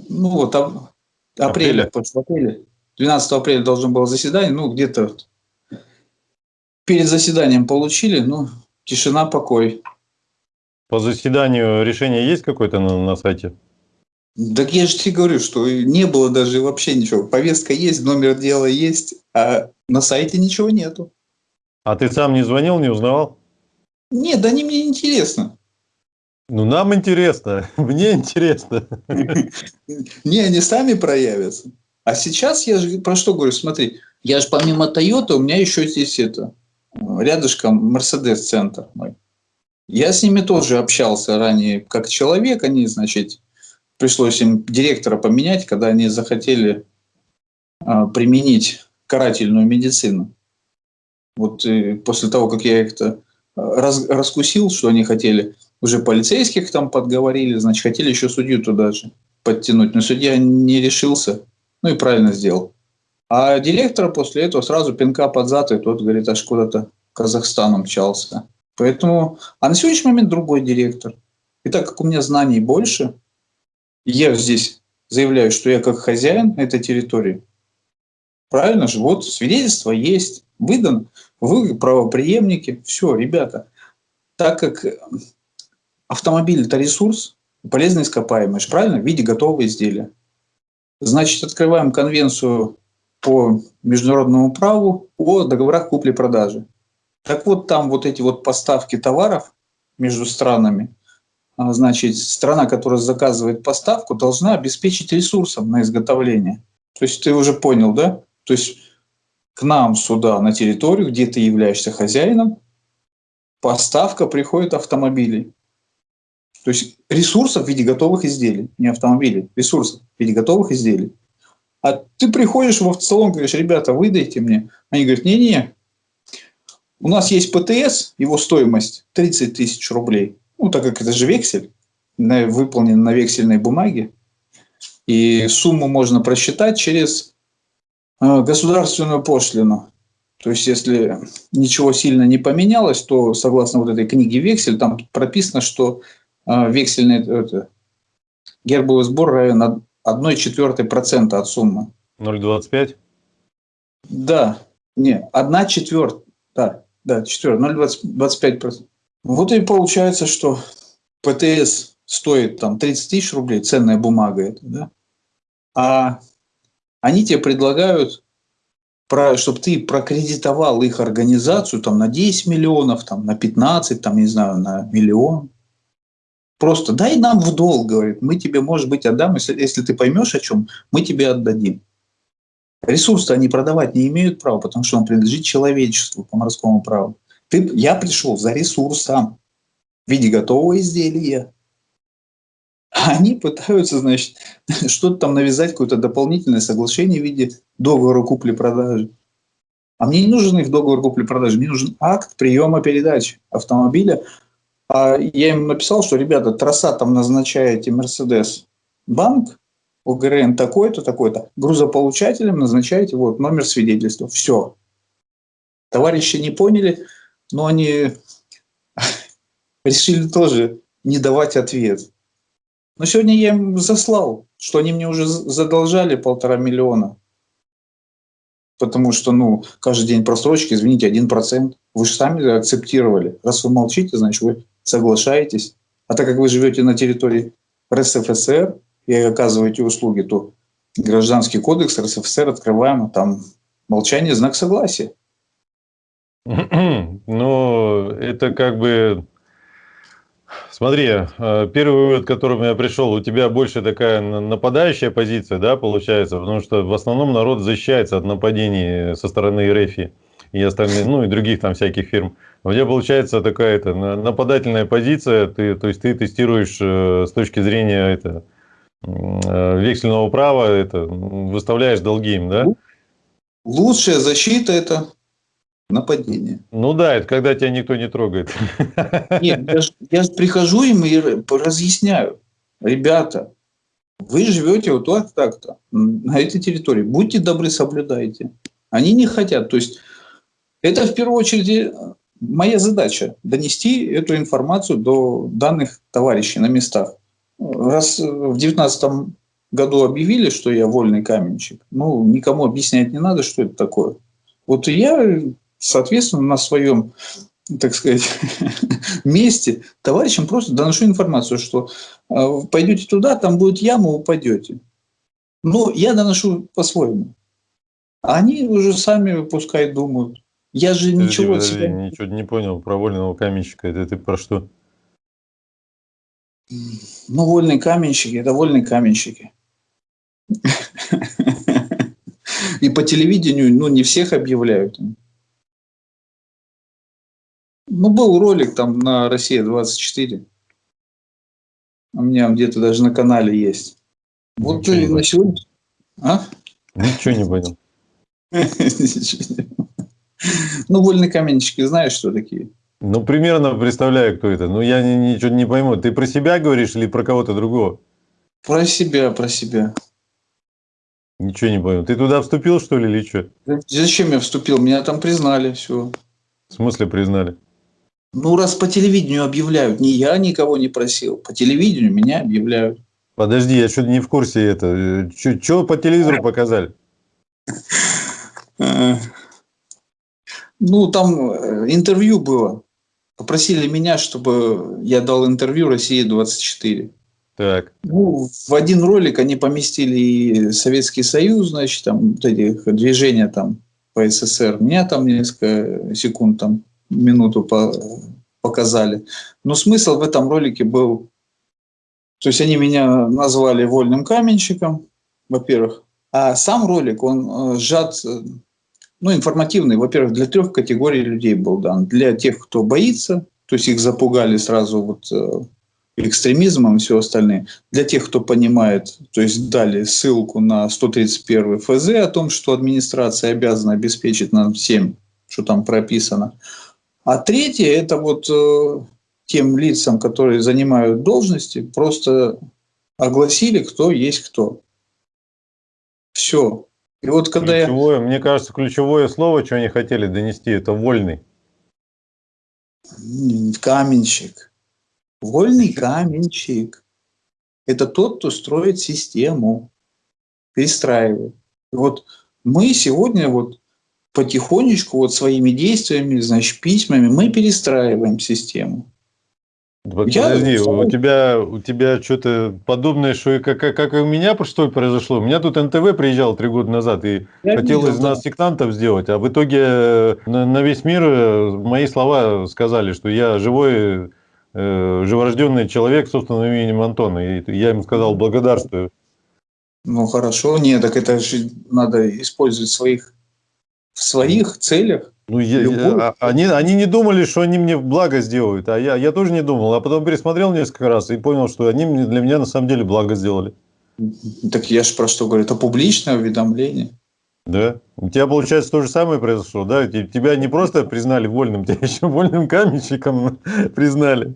Ну вот ап апреля, апреля. в апреле. 12 апреля должно было заседание, ну где-то перед заседанием получили, ну тишина, покой. По заседанию решение есть какое-то на, на сайте? Так я же тебе говорю, что не было даже вообще ничего. Повестка есть, номер дела есть, а на сайте ничего нету. А ты сам не звонил, не узнавал? Нет, да они мне интересно. Ну, нам интересно, мне интересно. Не, они сами проявятся. А сейчас я же про что говорю, смотри, я же помимо Toyota, у меня еще здесь это, рядышком Mercedes-центр мой. Я с ними тоже общался ранее как человек, они, значит, пришлось им директора поменять, когда они захотели а, применить карательную медицину. Вот и после того, как я их-то а, раз, раскусил, что они хотели, уже полицейских там подговорили, значит, хотели еще судью туда же подтянуть. Но судья не решился, ну и правильно сделал. А директора после этого сразу пинка под зад, и тот, говорит, аж куда-то Казахстан мчался. Поэтому, а на сегодняшний момент другой директор. И так как у меня знаний больше, я здесь заявляю, что я как хозяин этой территории. Правильно же? Вот свидетельство есть, выдано, вы правоприемники. Все, ребята, так как автомобиль – это ресурс, полезный ископаемый, правильно? В виде готового изделия. Значит, открываем конвенцию по международному праву о договорах купли-продажи. Так вот, там вот эти вот поставки товаров между странами, а, значит, страна, которая заказывает поставку, должна обеспечить ресурсом на изготовление. То есть ты уже понял, да? То есть к нам сюда, на территорию, где ты являешься хозяином, поставка приходит автомобилей. То есть ресурсов в виде готовых изделий, не автомобилей, ресурсов в виде готовых изделий. А ты приходишь в автосалон, говоришь, ребята, выдайте мне. Они говорят, не-не, у нас есть ПТС, его стоимость 30 тысяч рублей. Ну, так как это же вексель, выполнен на вексельной бумаге. И сумму можно просчитать через государственную пошлину. То есть, если ничего сильно не поменялось, то, согласно вот этой книге «Вексель», там прописано, что э, вексельный это, гербовый сбор равен 1 четвертой процента от суммы. 0,25? Да, не, 1 четвертая, да, да, четвертая, 0,25%. Вот и получается, что ПТС стоит там 30 тысяч рублей, ценная бумага это, да? А они тебе предлагают, чтобы ты прокредитовал их организацию там на 10 миллионов, там на 15, там, не знаю, на миллион. Просто дай нам в долг, говорит, мы тебе, может быть, отдам, если, если ты поймешь, о чем, мы тебе отдадим. Ресурсы они продавать не имеют права, потому что он принадлежит человечеству по морскому праву. Ты, я пришел за ресурсом в виде готового изделия. Они пытаются, значит, что-то там навязать, какое-то дополнительное соглашение в виде договора купли-продажи. А мне не нужен их договор купли-продажи, мне нужен акт приема передачи автомобиля. А я им написал, что, ребята, трасса там назначаете Мерседес банк, ОГРН такой-то, такой-то, грузополучателем назначаете вот номер свидетельства. Все. Товарищи не поняли, но они решили тоже не давать ответ. Но сегодня я им заслал, что они мне уже задолжали полтора миллиона. потому что, ну, каждый день просрочки, извините, 1%. Вы же сами акцептировали. Раз вы молчите, значит, вы соглашаетесь. А так как вы живете на территории РСФСР и оказываете услуги, то гражданский кодекс РСФСР открываем, там молчание – знак согласия. Ну, это как бы Смотри, э, первый вывод, к которому я пришел, у тебя больше такая нападающая позиция, да, получается, потому что в основном народ защищается от нападений со стороны РФ и остальных, ну и других там всяких фирм. У тебя получается такая это, нападательная позиция, ты, то есть ты тестируешь э, с точки зрения это, э, вексельного права, это, выставляешь долги им, да? Лучшая защита – это нападение. Ну да, это когда тебя никто не трогает. Нет, я же прихожу им и разъясняю. Ребята, вы живете вот так, так-то, на этой территории. Будьте добры, соблюдайте. Они не хотят. То есть это в первую очередь э, моя задача – донести эту информацию до данных товарищей на местах. Раз в 2019 году объявили, что я вольный каменщик, ну, никому объяснять не надо, что это такое. Вот я соответственно, на своем, так сказать, месте товарищам просто доношу информацию, что э, пойдете туда, там будет яма, упадете. Но я доношу по-своему. А они уже сами пускай думают. Я же подожди, ничего... Подожди, себя... ничего не понял про вольного каменщика. Это ты про что? Ну, вольные каменщики – это вольные каменщики. И по телевидению, ну, не всех объявляют. Ну, был ролик там на Россия-24. У меня где-то даже на канале есть. Вот Ничего ты на сегодня... А? Ничего не понял. Ну, вольные каменщики, знаешь, что такие? Ну, примерно представляю, кто это. Ну, я ничего не пойму. Ты про себя говоришь или про кого-то другого? Про себя, про себя. Ничего не понял. Ты туда вступил, что ли, или что? Зачем я вступил? Меня там признали, все. В смысле признали? Ну, раз по телевидению объявляют, не я никого не просил, по телевидению меня объявляют. Подожди, я что-то не в курсе это. Что по телевизору показали? Ну, там э, интервью было. Попросили меня, чтобы я дал интервью России-24. Так. Ну, в один ролик они поместили и Советский Союз, значит, там вот эти движения там по СССР. Меня там несколько секунд там минуту по, показали. Но смысл в этом ролике был, то есть они меня назвали вольным каменщиком, во-первых, а сам ролик, он э, сжат, э, ну, информативный, во-первых, для трех категорий людей был дан. Для тех, кто боится, то есть их запугали сразу вот э, экстремизмом и все остальное. Для тех, кто понимает, то есть дали ссылку на 131 ФЗ о том, что администрация обязана обеспечить нам всем, что там прописано. А третье – это вот э, тем лицам, которые занимают должности, просто огласили, кто есть кто. Все. И вот когда ключевое, я... Мне кажется, ключевое слово, что они хотели донести, это вольный. Каменщик. Вольный каменщик. Это тот, кто строит систему, перестраивает. вот мы сегодня вот потихонечку вот своими действиями, значит, письмами мы перестраиваем систему. Подожди, Я... у тебя, у тебя что-то подобное, что и как, как, как и у меня что произошло. У меня тут НТВ приезжал три года назад и Я хотел видел, из нас да. сектантов сделать, а в итоге э, на, на весь мир э, мои слова сказали, что я живой, э, живорожденный человек с собственным именем Антона. И я им сказал благодарствую. Ну хорошо, нет, так это же надо использовать своих в своих целях. Ну, я, любой... А, они, они не думали, что они мне благо сделают, а я, я тоже не думал. А потом пересмотрел несколько раз и понял, что они для меня на самом деле благо сделали. Так я же про что говорю, это публичное уведомление. Да. У тебя, получается, то же самое произошло, да? Тебя не просто признали вольным, тебя еще вольным каменщиком признали.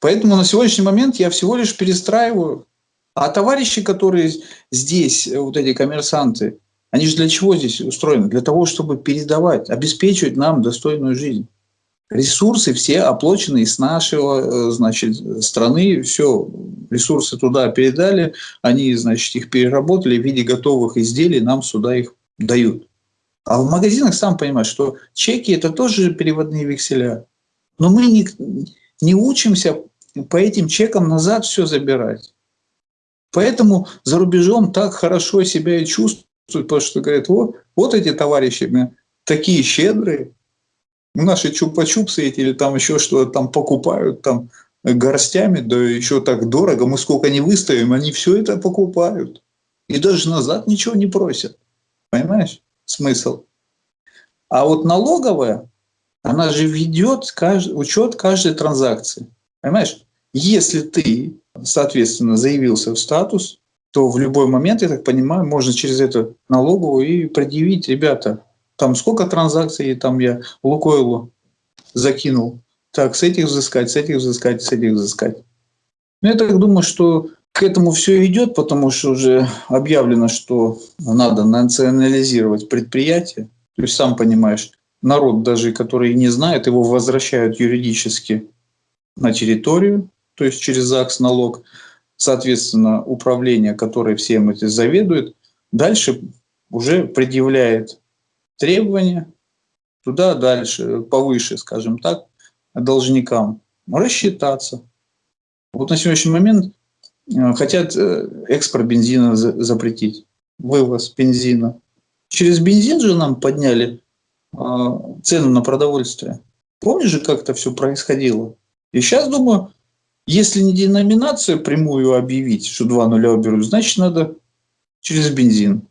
Поэтому на сегодняшний момент я всего лишь перестраиваю. А товарищи, которые здесь, вот эти коммерсанты, они же для чего здесь устроены? Для того, чтобы передавать, обеспечивать нам достойную жизнь. Ресурсы все оплачены из нашего, э, значит, страны, все, ресурсы туда передали, они, значит, их переработали в виде готовых изделий, нам сюда их дают. А в магазинах, сам понимаешь, что чеки – это тоже переводные векселя. Но мы не, не учимся по этим чекам назад все забирать. Поэтому за рубежом так хорошо себя и чувствуют, потому что говорят, вот, вот эти товарищи такие щедрые, наши чупа-чупсы эти или там еще что-то там покупают там горстями, да еще так дорого, мы сколько не выставим, они все это покупают. И даже назад ничего не просят. Понимаешь смысл? А вот налоговая, она же ведет кажд... учет каждой транзакции. Понимаешь? Если ты, соответственно, заявился в статус, то в любой момент, я так понимаю, можно через эту налоговую и предъявить, ребята, там сколько транзакций там я Лукойлу закинул, так, с этих взыскать, с этих взыскать, с этих взыскать. Ну, я так думаю, что к этому все идет, потому что уже объявлено, что надо национализировать предприятие. То есть, сам понимаешь, народ даже, который не знает, его возвращают юридически на территорию, то есть через ЗАГС налог. Соответственно, управление, которое всем это заведует, дальше уже предъявляет требования туда дальше, повыше, скажем так, должникам, рассчитаться. Вот на сегодняшний момент э, хотят э, экспорт бензина запретить, вывоз бензина. Через бензин же нам подняли э, цену на продовольствие. Помнишь же, как это все происходило? И сейчас думаю, если не деноминацию прямую объявить, что два нуля уберут, значит, надо через бензин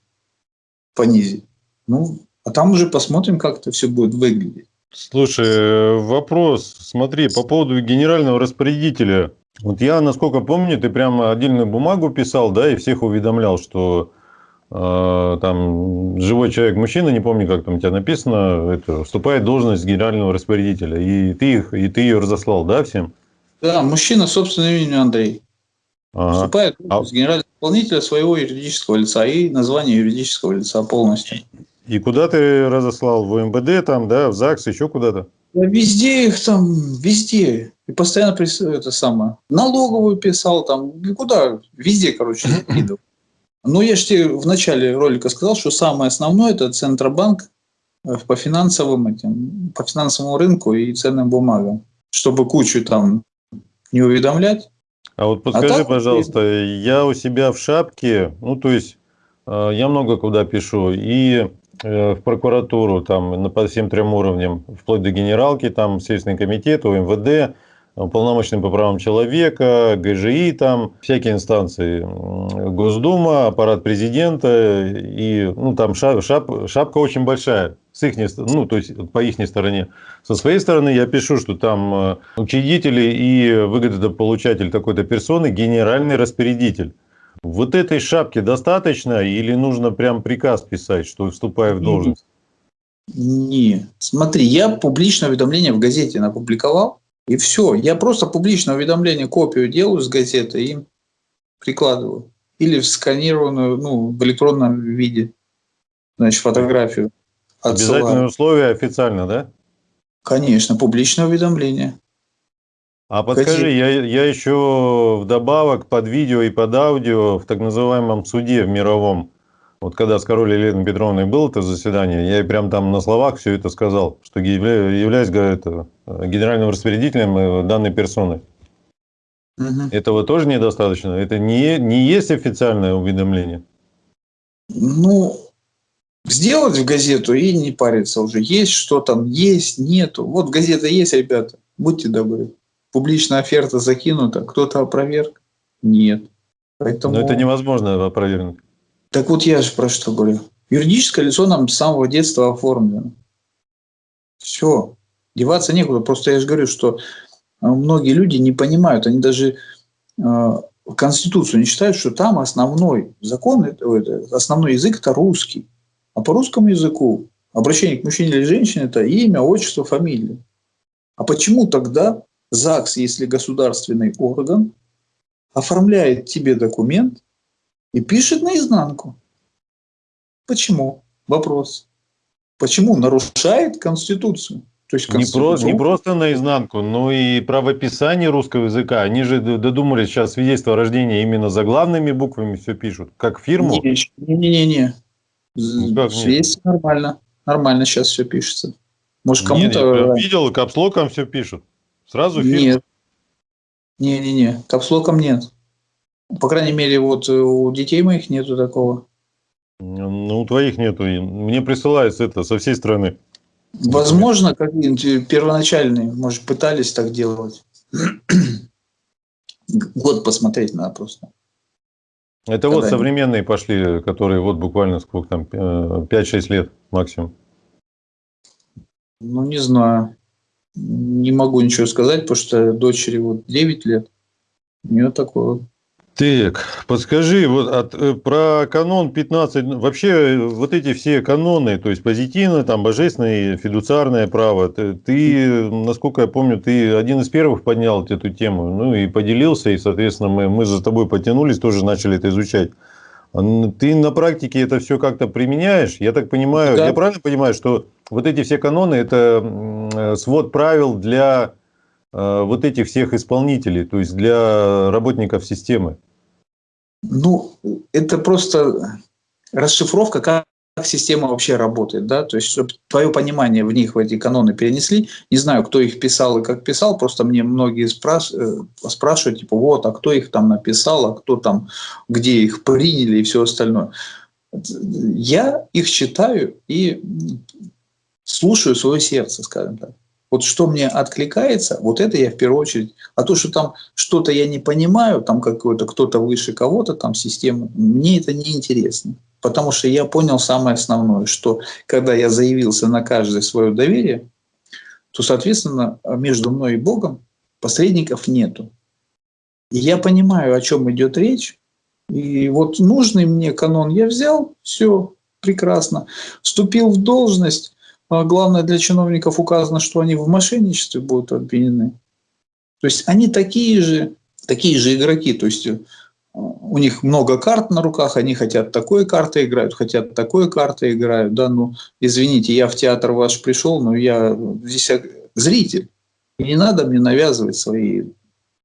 понизить. Ну, а там уже посмотрим, как это все будет выглядеть. Слушай, вопрос, смотри, по поводу генерального распорядителя. Вот я, насколько помню, ты прямо отдельную бумагу писал, да, и всех уведомлял, что э, там живой человек, мужчина, не помню, как там у тебя написано, это, вступает в должность генерального распорядителя. И ты, их, и ты ее разослал, да, всем? Да, мужчина, собственное имя Андрей. Ага. Вступает а... генерального исполнителя своего юридического лица и название юридического лица полностью. И куда ты разослал? В МВД там, да, в ЗАГС, еще куда-то? Везде их там, везде. И постоянно это самое. Налоговую писал там, куда? Везде, короче, закидывал. Но я же тебе в начале ролика сказал, что самое основное это Центробанк э, по финансовым этим, по финансовому рынку и ценным бумагам, чтобы кучу там не уведомлять. А вот подскажи, а так, пожалуйста, я у себя в шапке, ну то есть э, я много куда пишу, и Э, в прокуратуру там по всем трем уровням, вплоть до генералки, там Следственный комитет, УМВД, уполномоченный по правам человека, ГЖИ, там всякие инстанции, Госдума, аппарат президента, и ну, там шап, шап, шапка очень большая, с их, ну, то есть по их стороне. Со своей стороны я пишу, что там э, учредители и выгодополучатель такой-то персоны генеральный распорядитель. Вот этой шапки достаточно или нужно прям приказ писать, что вступая в должность? Не, смотри, я публичное уведомление в газете напубликовал, и все. Я просто публичное уведомление, копию делаю с газеты и прикладываю. Или в сканированную, ну, в электронном виде, значит, фотографию. Отсылаю. Обязательное условие официально, да? Конечно, публичное уведомление. А подскажи, я, я еще вдобавок под видео и под аудио в так называемом суде в мировом, вот когда с король Еленой Петровной было это заседание, я прям там на словах все это сказал, что являюсь говорит, генеральным распорядителем э, данной персоны. Угу. Этого тоже недостаточно? Это не, не есть официальное уведомление? Ну, сделать в газету и не париться уже. Есть что там, есть, нету. Вот газета есть, ребята, будьте добры публичная оферта закинута, кто-то опроверг? Нет. Поэтому... Но это невозможно опровергнуть. Так вот я же про что говорю. Юридическое лицо нам с самого детства оформлено. Все. Деваться некуда. Просто я же говорю, что а, многие люди не понимают. Они даже э, Конституцию не считают, что там основной закон, это, основной язык – это русский. А по русскому языку обращение к мужчине или женщине – это имя, отчество, фамилия. А почему тогда ЗАГС, если государственный орган, оформляет тебе документ и пишет наизнанку. Почему? Вопрос. Почему? Нарушает Конституцию. То есть не, про, не просто наизнанку, но и правописание русского языка. Они же додумались сейчас свидетельство о рождении именно заглавными буквами все пишут, как фирму. Не-не-не. Ну? Есть нормально. Нормально сейчас все пишется. Может, кому-то... видел, капслоком все пишут. Сразу фильм. Нет. Не-не-не, капслоком нет. По крайней мере, вот э, у детей моих нету такого. Ну, у твоих нету. Мне присылается это со всей страны. Возможно, какие-нибудь первоначальные, может, пытались так делать. Год посмотреть надо просто. Это вот современные пошли, которые вот буквально сколько там, э, 5-6 лет максимум. Ну, не знаю. Не могу ничего сказать, потому что дочери вот 9 лет. У нее такое вот. Так, подскажи, вот от, э, про канон 15, ну, вообще э, вот эти все каноны, то есть позитивное, там, божественное, фидуциарное право, ты, ты, насколько я помню, ты один из первых поднял эту тему, ну и поделился, и, соответственно, мы, мы за тобой потянулись, тоже начали это изучать. А Ты на практике это все как-то применяешь? Я так понимаю, Да. я правильно понимаю, что вот эти все каноны – это э, свод правил для вот этих всех исполнителей, то есть для работников системы? Ну, это просто расшифровка, как система вообще работает, да, то есть, чтобы твое понимание в них, в эти каноны перенесли, не знаю, кто их писал и как писал, просто мне многие спраш... э, спрашивают, типа, вот, а кто их там написал, а кто там, где их приняли и все остальное. Я их читаю и слушаю свое сердце, скажем так. Вот что мне откликается, вот это я в первую очередь. А то, что там что-то я не понимаю, там какой-то кто-то выше кого-то, там система, мне это не интересно. Потому что я понял самое основное, что когда я заявился на каждое свое доверие, то, соответственно, между мной и Богом посредников нету. И я понимаю, о чем идет речь. И вот нужный мне канон я взял, все прекрасно. Вступил в должность. А Главное, для чиновников указано, что они в мошенничестве будут обвинены. То есть они такие же, такие же игроки. То есть э, у них много карт на руках, они хотят такой картой играют, хотят такой картой играют. Да, ну, извините, я в театр ваш пришел, но я здесь зритель. Не надо мне навязывать свои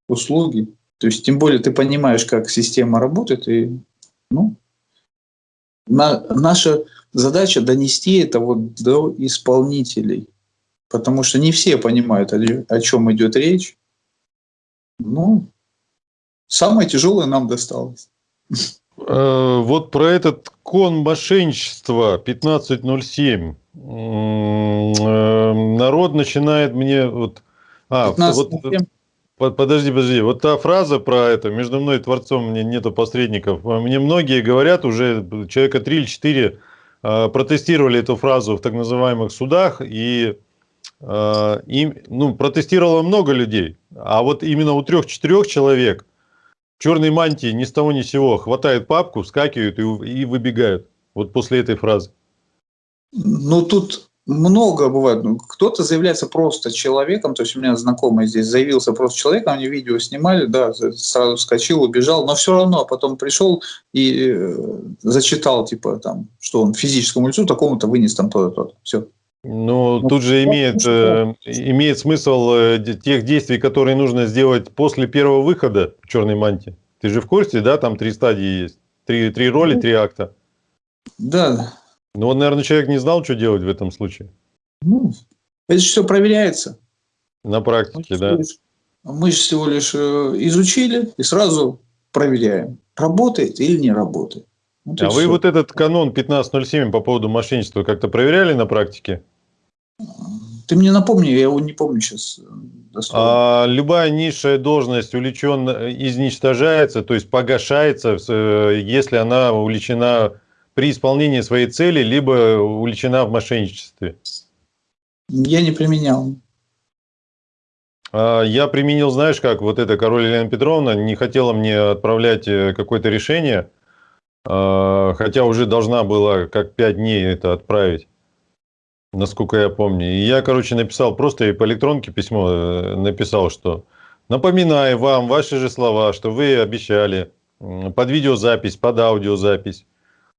услуги. То есть, тем более, ты понимаешь, как система работает, и ну, на, наша задача донести это вот до исполнителей, потому что не все понимают, о, чем идет речь. Ну, самое тяжелое нам досталось. Э, Вот про этот кон мошенничества 1507. М, э, Народ начинает мне вот... А, 15 вот, под- подожди, подожди. Вот та фраза про это, между мной и Творцом мне нету посредников. Мне многие говорят, уже человека 3 или 4 э, протестировали эту фразу в так называемых судах, и э, им, ну, протестировало много людей. А вот именно у трех-четырех человек в черной мантии ни с того ни с сего хватает папку, вскакивают и, и выбегают. Вот после этой фразы. Ну, тут много бывает. Ну, Кто-то заявляется просто человеком, то есть у меня знакомый здесь заявился просто человеком, они видео снимали, да, сразу вскочил, убежал, но все равно потом пришел и э, зачитал, типа, там, что он физическому лицу такому-то вынес там то-то, то-то. Все. Но Ну, тут же имеет, э, имеет смысл э, тех действий, которые нужно сделать после первого выхода в черной мантии. Ты же в курсе, да, там три стадии есть. Три, три роли, Ну. три акта. Да, Ну, вот, наверное, человек не знал, что делать в этом случае. ну, это же все проверяется. На Мы практике, всего да. лишь- Мы же всего лишь э, изучили и сразу проверяем, работает или не работает. Вот А вы всё. вот этот канон 1507 по поводу мошенничества как-то проверяли на практике? Ты мне напомни, я его не помню сейчас. А любая низшая должность увлечен, изничтожается, то есть погашается, э, если она увлечена при исполнении своей цели, либо увлечена в мошенничестве. Я не применял. А Я применил, знаешь как, вот эта король Елена Петровна не хотела мне отправлять э, какое-то решение, а, хотя уже должна была как пять дней это отправить, насколько я помню. И я, короче, написал, просто ей по электронке письмо э, написал, что напоминаю вам ваши же слова, что вы обещали под видеозапись, под аудиозапись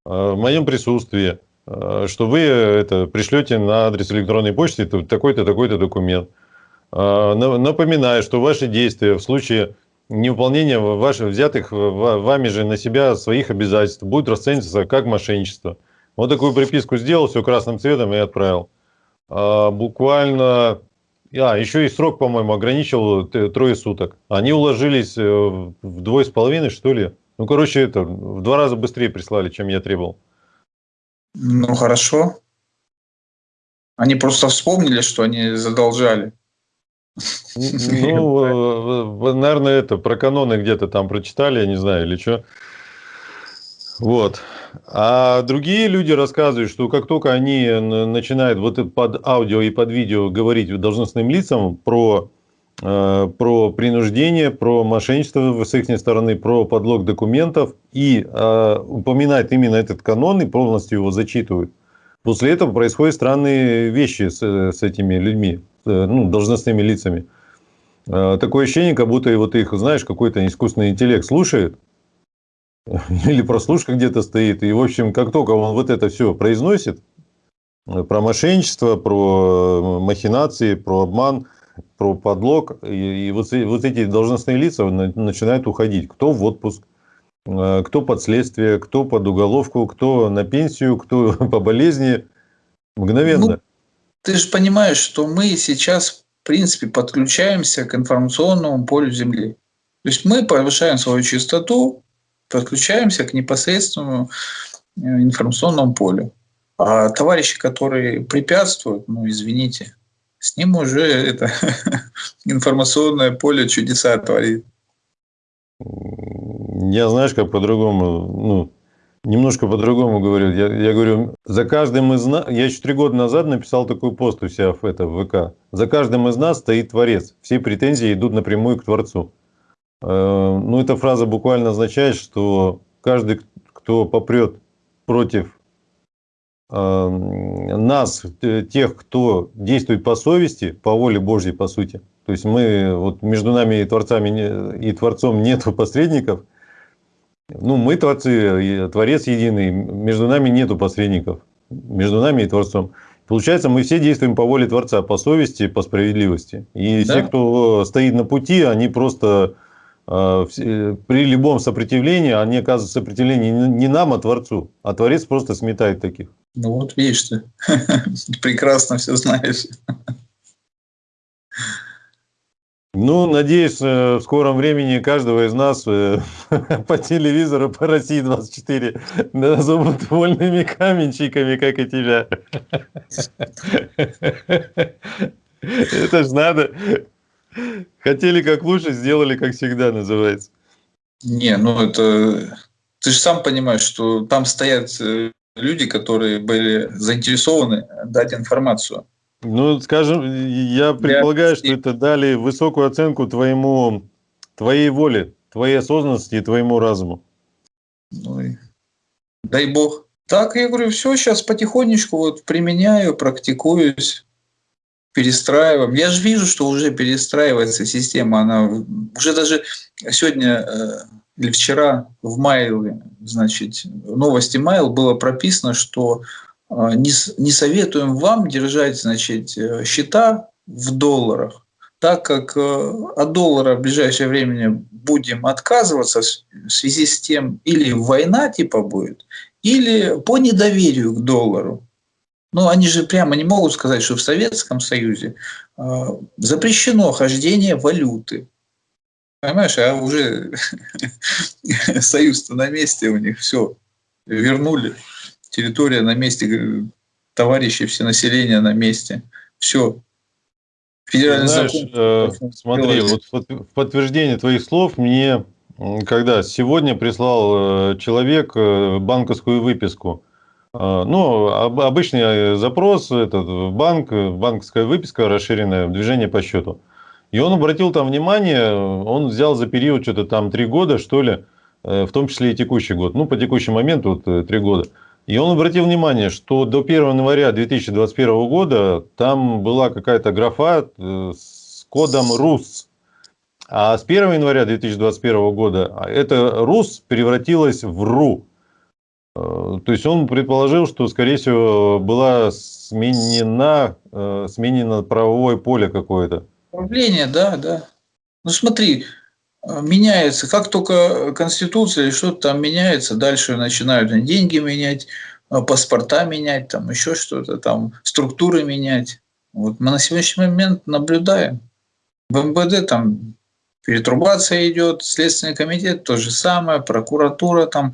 в моем присутствии, э, что вы это пришлете на адрес электронной почты такой-то, такой-то документ. На- Напоминаю, что ваши действия в случае невыполнения ваших взятых ва- вами же на себя своих обязательств будут расцениваться как мошенничество. Вот такую приписку сделал, все красным цветом и отправил. Буквально... А, еще и срок, по-моему, ограничил трое суток. Они уложились э, в двое с половиной, что ли. Ну, короче, это в два раза быстрее прислали, чем я требовал. Ну, хорошо. Они просто вспомнили, что они задолжали. Ну, наверное, это про каноны где-то там прочитали, я не знаю, или что. Вот. А другие люди рассказывают, что как только они начинают вот под аудио и под видео говорить должностным лицам про, э, про принуждение, про мошенничество с их стороны, про подлог документов и э, упоминают именно этот канон и полностью его зачитывают, после этого происходят странные вещи с, с этими людьми, ну, должностными лицами. Э, такое ощущение, как будто вот их, знаешь, какой-то искусственный интеллект слушает, или прослушка где-то стоит. И, в общем, как только он вот это все произносит, э, про мошенничество, про э, махинации, про обман, про подлог, и, и вот, вот эти должностные лица начинают уходить. Кто в отпуск, э, кто под следствие, кто под уголовку, кто на пенсию, кто по болезни. Мгновенно. Ну, ты же понимаешь, что мы сейчас, в принципе, подключаемся к информационному полю Земли. То есть мы повышаем свою частоту, подключаемся к непосредственному э, информационному полю. А товарищи, которые препятствуют, ну, извините, с ним уже это информационное поле чудеса творит. Я, знаешь, как по-другому, ну, немножко по-другому говорю. Я, я говорю, за каждым из нас, я еще три года назад написал такой пост у себя в, это, в ВК. За каждым из нас стоит Творец. Все претензии идут напрямую к Творцу. Э, ну, эта фраза буквально означает, что каждый, кто попрет против нас, тех, кто действует по совести, по воле Божьей, по сути, то есть мы, вот между нами и Творцами и Творцом нету посредников, ну, мы Творцы, Творец единый, между нами нету посредников, между нами и Творцом. Получается, мы все действуем по воле Творца, по совести, по справедливости. И да? все, кто стоит на пути, они просто при любом сопротивлении, они оказывают сопротивление не нам, а Творцу. А Творец просто сметает таких. Ну вот видишь ты, прекрасно все знаешь. Ну, надеюсь, э, в скором времени каждого из нас э, по телевизору по России 24 назовут вольными каменщиками, как и тебя. Это ж надо. Хотели как лучше, сделали как всегда, называется. Не, ну это... Ты же сам понимаешь, что там стоят э, люди, которые были заинтересованы дать информацию. Ну, скажем, я предполагаю, что это дали высокую оценку твоему, твоей воле, твоей осознанности и твоему разуму. Ну, и... дай бог. Так, я говорю, все, сейчас потихонечку вот применяю, практикуюсь перестраиваем. Я же вижу, что уже перестраивается система. Она уже даже сегодня э, или вчера в Mail, значит, новости Mail было прописано, что э, не, не советуем вам держать, значит, э, счета в долларах, так как от доллара в ближайшее время будем отказываться в связи с тем, или война типа будет, или по недоверию к доллару. Ну, они же прямо не могут сказать, что в Советском Союзе э, запрещено хождение валюты. Понимаешь, а уже союз-то на месте у них, все, вернули. Территория на месте, товарищи, все население на месте. Все. Федеральный Знаешь, закон. Э, смотри, вот в подтверждение твоих слов мне, когда сегодня прислал э, человек э, банковскую выписку ну, обычный запрос, этот, банк, банковская выписка расширенная, движение по счету. И он обратил там внимание, он взял за период что-то там три года, что ли, э, в том числе и текущий год, ну, по текущему моменту, вот э, три года. И он обратил внимание, что до 1 января 2021 года там была какая-то графа э, с кодом РУС. А с 1 января 2021 года это РУС превратилось в РУ. Э, то есть он предположил, что, скорее всего, была сменена, э, сменено правовое поле какое-то. Управление, да, да. Ну смотри, э, меняется, как только Конституция или что-то там меняется, дальше начинают деньги менять, паспорта менять, там еще что-то, там структуры менять. Вот мы на сегодняшний момент наблюдаем. В МВД там перетрубация идет, Следственный комитет то же самое, прокуратура там.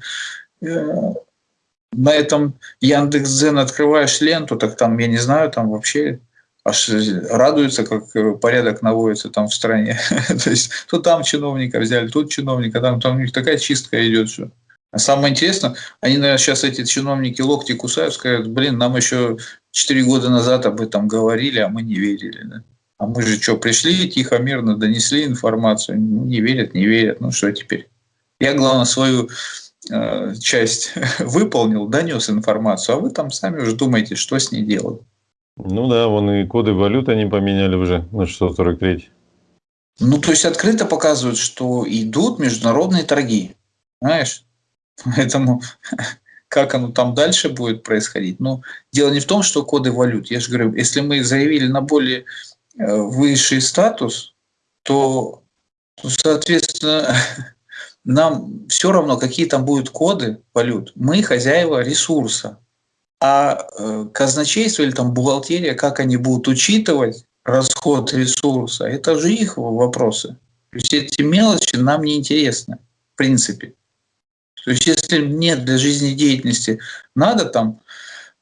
На этом Яндекс.Дзен открываешь ленту, так там, я не знаю, там вообще аж радуются, как э, порядок наводится там в стране. То есть то там чиновника взяли, тут чиновника, там, там у них такая чистка идет. Что. А самое интересное, они, наверное, сейчас эти чиновники локти кусают, скажут, блин, нам еще 4 года назад об этом говорили, а мы не верили. Да? А мы же что, пришли тихо, мирно, донесли информацию, не верят, не верят, ну что теперь? Я, главное, свою часть выполнил, донес информацию, а вы там сами уже думаете, что с ней делать. Ну да, вон и коды валют они поменяли уже на 643. Ну, то есть открыто показывают, что идут международные торги. Знаешь? Поэтому как оно там дальше будет происходить. Но дело не в том, что коды валют. Я же говорю, если мы заявили на более э, высший статус, то, то соответственно, нам все равно, какие там будут коды валют. Мы хозяева ресурса. А э, казначейство или там бухгалтерия, как они будут учитывать расход ресурса, это же их вопросы. То есть эти мелочи нам не интересны, в принципе. То есть если мне для жизнедеятельности надо там,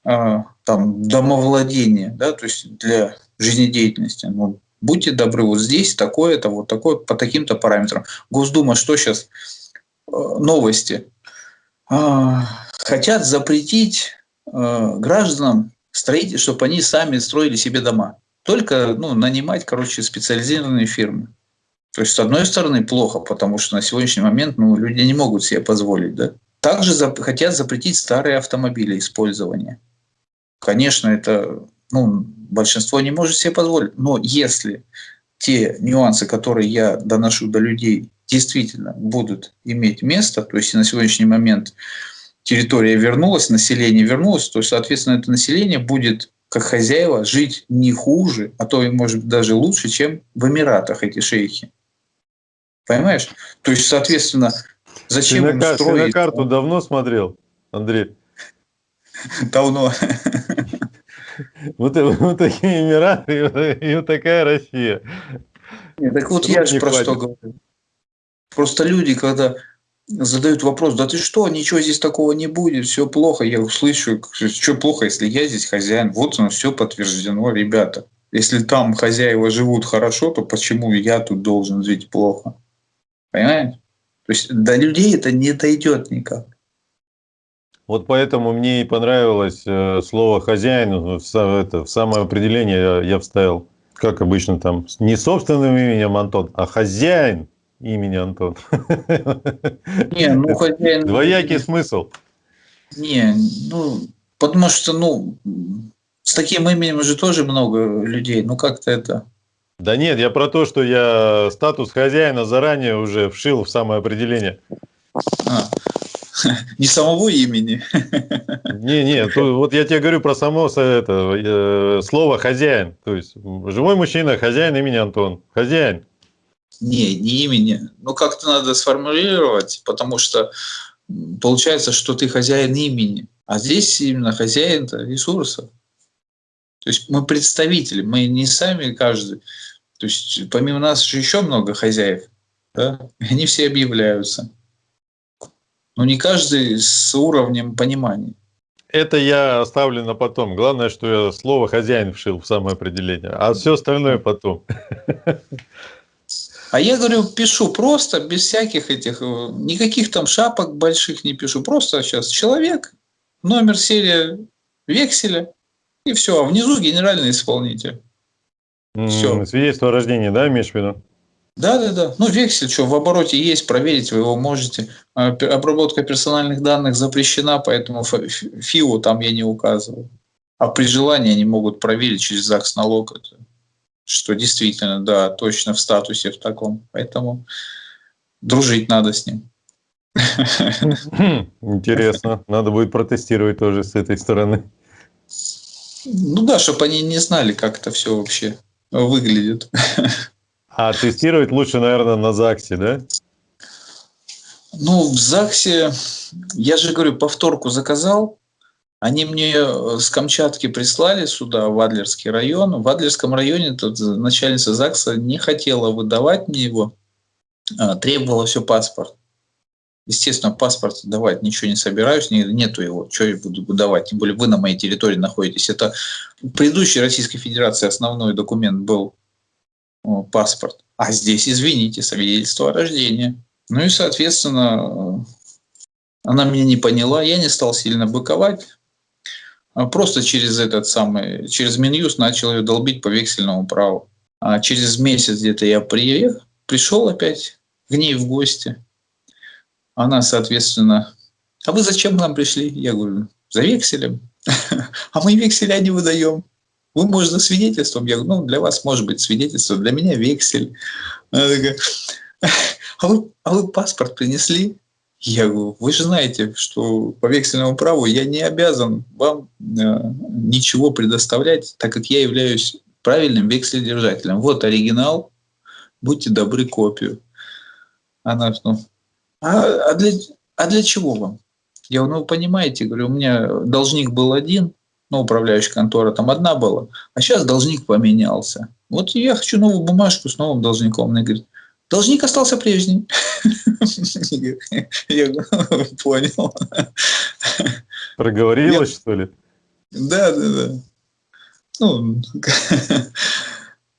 э, там домовладение, да, то есть для жизнедеятельности, ну, будьте добры, вот здесь такое-то, вот такое, по таким-то параметрам. Госдума что сейчас? Новости. Э, хотят запретить Э, гражданам строить, чтобы они сами строили себе дома. Только ну, нанимать, короче, специализированные фирмы. То есть, с одной стороны, плохо, потому что на сегодняшний момент ну, люди не могут себе позволить. Да? Также за, хотят запретить старые автомобили использования. Конечно, это ну, большинство не может себе позволить. Но если те нюансы, которые я доношу до людей, действительно будут иметь место, то есть на сегодняшний момент территория вернулась, население вернулось, то, соответственно, это население будет как хозяева жить не хуже, а то и, может даже лучше, чем в Эмиратах эти шейхи. Понимаешь? То есть, соответственно, зачем ты на, строить... Ты на карту давно смотрел, Андрей? Давно. Вот, вот такие Эмираты и вот такая Россия. Нет, так вот я же про что говорю. Просто люди, когда задают вопрос, да ты что, ничего здесь такого не будет, все плохо. Я услышу, что плохо, если я здесь хозяин. Вот оно все подтверждено, ребята. Если там хозяева живут хорошо, то почему я тут должен жить плохо? Понимаете? То есть до людей это не дойдет никак. Вот поэтому мне и понравилось э, слово «хозяин», в, это, в самое определение я, я вставил, как обычно там, не собственным именем Антон, а «хозяин» имени Антон. Не, ну хозяин... Двоякий смысл. Не, ну, потому что, ну, с таким именем уже тоже много людей, ну как-то это... Да нет, я про то, что я статус хозяина заранее уже вшил в самое определение. А, не самого имени. Не, не, вот я тебе говорю про само это, э, слово хозяин. То есть живой мужчина, хозяин имени Антон. Хозяин. Не, не имени. Ну, как-то надо сформулировать, потому что получается, что ты хозяин имени. А здесь именно хозяин ресурсов. То есть мы представители, мы не сами каждый. То есть помимо нас же еще много хозяев. Да? Они все объявляются. Но не каждый с уровнем понимания. Это я оставлю на потом. Главное, что я слово хозяин вшил в самое определение, а все остальное потом. А я говорю, пишу просто, без всяких этих, э, никаких там шапок больших не пишу. Просто сейчас человек, номер, серия векселя, и все. А внизу генеральный исполнитель. Все. Свидетельство о рождении, да, имеешь в виду? Да, да, да. Ну, вексель, что в обороте есть, проверить вы его можете. А, обработка персональных данных запрещена, поэтому ФИО там я не указываю. А при желании они могут проверить через ЗАГС налог. Это что действительно, да, точно в статусе в таком. Поэтому дружить надо с ним. Интересно. Надо будет протестировать тоже с этой стороны. Ну да, чтобы они не знали, как это все вообще выглядит. А тестировать лучше, наверное, на ЗАГСе, да? Ну, в ЗАГСе, я же говорю, повторку заказал, Они мне э, с Камчатки прислали сюда, в Адлерский район. В Адлерском районе тут начальница ЗАГСа не хотела выдавать мне его, а, требовала все паспорт. Естественно, паспорт давать ничего не собираюсь, не, нету его, что я буду выдавать, тем более вы на моей территории находитесь. Это в предыдущей Российской Федерации основной документ был паспорт, а здесь, извините, свидетельство о рождении. Ну и, соответственно, она меня не поняла, я не стал сильно быковать, просто через этот самый, через Минюст начал ее долбить по вексельному праву. А через месяц где-то я приехал, пришел опять к ней в гости. Она, соответственно, а вы зачем к нам пришли? Я говорю, за векселем. А мы векселя не выдаем. Вы, может, за свидетельством? Я говорю, ну, для вас может быть свидетельство, для меня вексель. Она такая, а вы, а вы паспорт принесли? Я говорю, вы же знаете, что по вексельному праву я не обязан вам э, ничего предоставлять, так как я являюсь правильным векселедержателем. Вот оригинал, будьте добры копию. Она, ну, а, а, для, а для чего вам? Я говорю, ну, вы понимаете, говорю, у меня должник был один, ну, управляющая контора там одна была, а сейчас должник поменялся. Вот я хочу новую бумажку с новым должником. Она говорит, должник остался прежний. Я понял. Проговорилась, что ли? Да, да, да. Ну,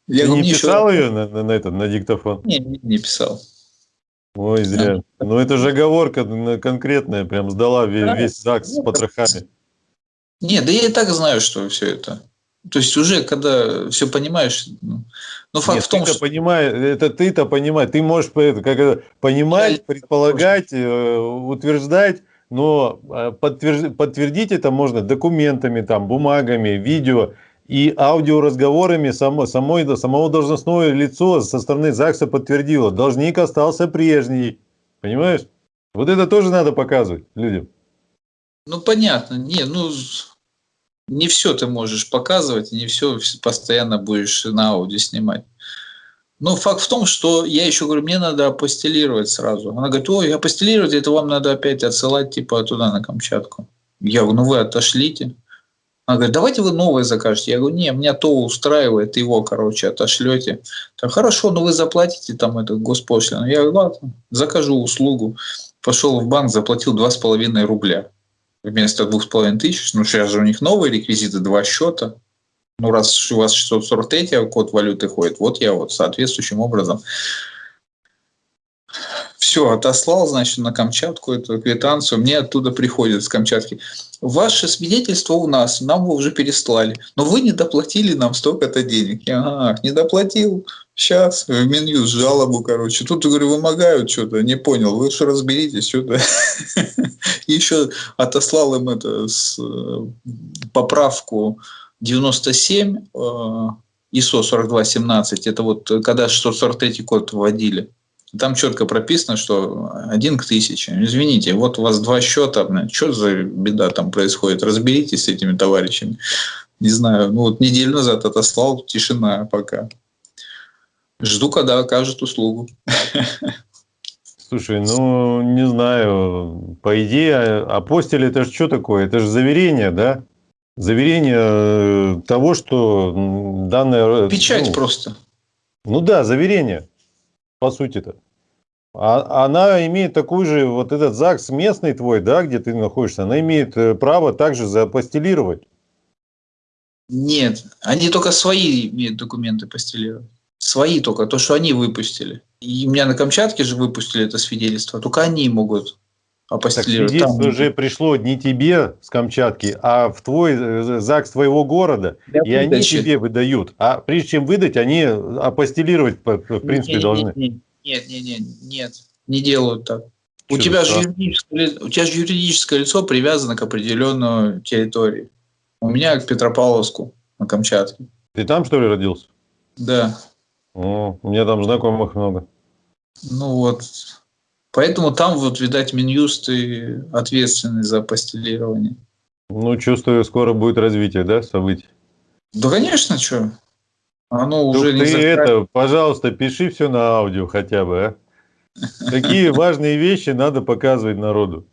я не писал ее на, этот, на диктофон? Не, не, писал. Ой, зря. Ну, это же оговорка конкретная, прям сдала весь, весь ЗАГС с потрохами. Нет, да я и так знаю, что все это. То есть уже, когда все понимаешь, ну, но факт Нет, в том, что... Понимаешь, это ты-то понимаешь, ты можешь как это, понимать, я предполагать, э, утверждать, но э, подтвердить, подтвердить это можно документами, там, бумагами, видео и аудиоразговорами само, самой, самого должностное лицо со стороны ЗАГСа подтвердило. Должник остался прежний. Понимаешь? Вот это тоже надо показывать людям. Ну, понятно. Не, ну, не все ты можешь показывать, не все постоянно будешь на аудио снимать. Но факт в том, что я еще говорю, мне надо апостелировать сразу. Она говорит, ой, апостелировать, это вам надо опять отсылать типа туда, на Камчатку. Я говорю, ну вы отошлите. Она говорит, давайте вы новое закажете. Я говорю, не, меня то устраивает, его, короче, отошлете. Так, хорошо, но вы заплатите там эту госпошлину. Я говорю, ладно, закажу услугу. Пошел в банк, заплатил 2,5 рубля вместо 2,5 тысяч. Ну, сейчас же у них новые реквизиты, два счета. Ну, раз у вас 643 код валюты ходит, вот я вот соответствующим образом все, отослал, значит, на Камчатку эту квитанцию, мне оттуда приходит с Камчатки. Ваше свидетельство у нас, нам его уже переслали, но вы не доплатили нам столько-то денег. Я, ах, не доплатил, сейчас в меню жалобу, короче. Тут, говорю, вымогают что-то, не понял, вы что разберитесь, что-то. Еще отослал им это с, э, поправку 97 э, ISO 4217, это вот когда 643 код вводили. Там четко прописано, что один к тысяче. Извините, вот у вас два счета, что за беда там происходит? Разберитесь с этими товарищами. Не знаю, ну вот неделю назад отослал, тишина пока. Жду, когда окажет услугу. Слушай, ну, не знаю, по идее, апостиль это же что такое? Это же заверение, да? Заверение э, того, что данное... Печать ну, просто. Ну да, заверение по сути-то. А, она имеет такой же, вот этот ЗАГС местный твой, да, где ты находишься, она имеет э, право также запостелировать. Нет, они только свои имеют документы постелировать. Свои только, то, что они выпустили. И у меня на Камчатке же выпустили это свидетельство, только они могут апостелировать. Так свидетельство уже пришло не тебе с Камчатки, а в твой э, ЗАГС твоего города, Я и они тебе выдают. А прежде чем выдать, они апостелировать, в принципе, нет, должны. Нет, нет, нет, нет, нет, не делают так. у тебя, же юридическое, у тебя же юридическое лицо привязано к определенной территории. У меня к Петропавловску на Камчатке. Ты там, что ли, родился? Да. О, у меня там знакомых много. Ну вот, Поэтому там вот, видать, Минюст и ответственный за постелирование. Ну, чувствую, скоро будет развитие, да, событий? Да, конечно, что. Оно уже ты не это, пожалуйста, пиши все на аудио хотя бы, а? Какие важные вещи надо показывать народу?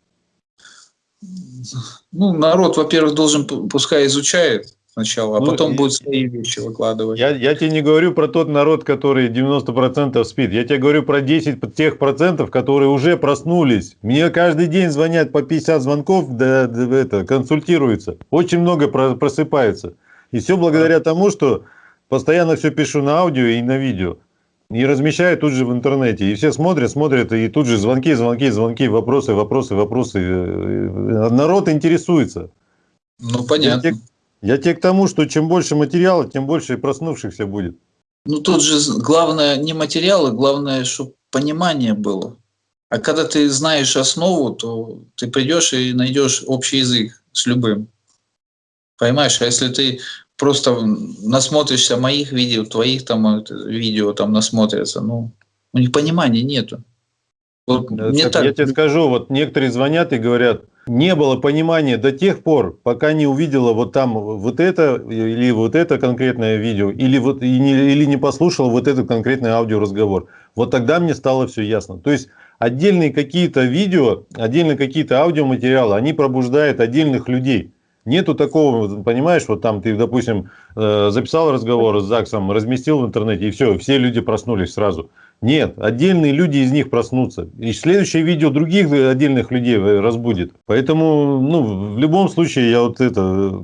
Ну, народ, во-первых, должен, пускай изучает сначала, а Ну, потом и- будет свои вещи выкладывать. Я, я тебе не говорю про тот народ, который 90% спит. Я тебе говорю про 10 п- тех процентов, которые уже проснулись. Мне каждый день звонят по 50 звонков, да, да, это, консультируются. Очень много про- просыпается. И все благодаря тому, что постоянно все пишу на аудио и на видео. И размещаю тут же в интернете. И все смотрят, смотрят, и тут же звонки, звонки, звонки, вопросы, вопросы, вопросы. Э, Народ интересуется. Ну, понятно. Я те- Я тебе к тому, что чем больше материала, тем больше и проснувшихся будет. Ну, тут же главное не материалы, главное, чтобы понимание было. А когда ты знаешь основу, то ты придешь и найдешь общий язык с любым. Понимаешь, а если ты просто насмотришься моих видео, твоих там это, видео там насмотрятся, ну, у них понимания нету. Вот Э, мне так так, Я тебе скажу, вот некоторые звонят и говорят, не было понимания до тех пор, пока не увидела вот там вот это или вот это конкретное видео, или вот и не, или не послушала вот этот конкретный аудиоразговор. Вот тогда мне стало все ясно. То есть отдельные какие-то видео, отдельные какие-то аудиоматериалы, они пробуждают отдельных людей. Нету такого, понимаешь, вот там ты, допустим, э, записал разговор с ЗАГСом, разместил в интернете, и все, все люди проснулись сразу. Нет, отдельные люди из них проснутся. И следующее видео других отдельных людей э, разбудит. Поэтому, ну, в любом случае, я вот это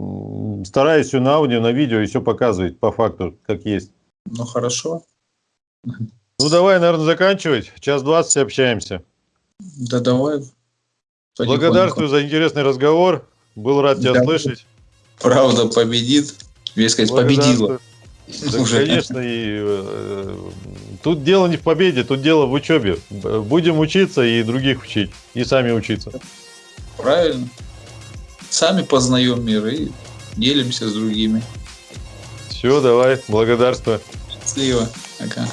стараюсь все на аудио, на видео и все показывать по факту, как есть. ну хорошо, Ну, давай, наверное, заканчивать. Час двадцать общаемся. да давай. потихоньку. Благодарствую за интересный разговор. Был рад тебя Да. слышать. Правда победит, я сказать, победила. Да, Уже. конечно, и э, тут дело не в победе, тут дело в учебе. Будем учиться и других учить, и сами учиться. Правильно. Сами познаем мир и делимся с другими. Все, давай, благодарствую. Счастливо. Пока.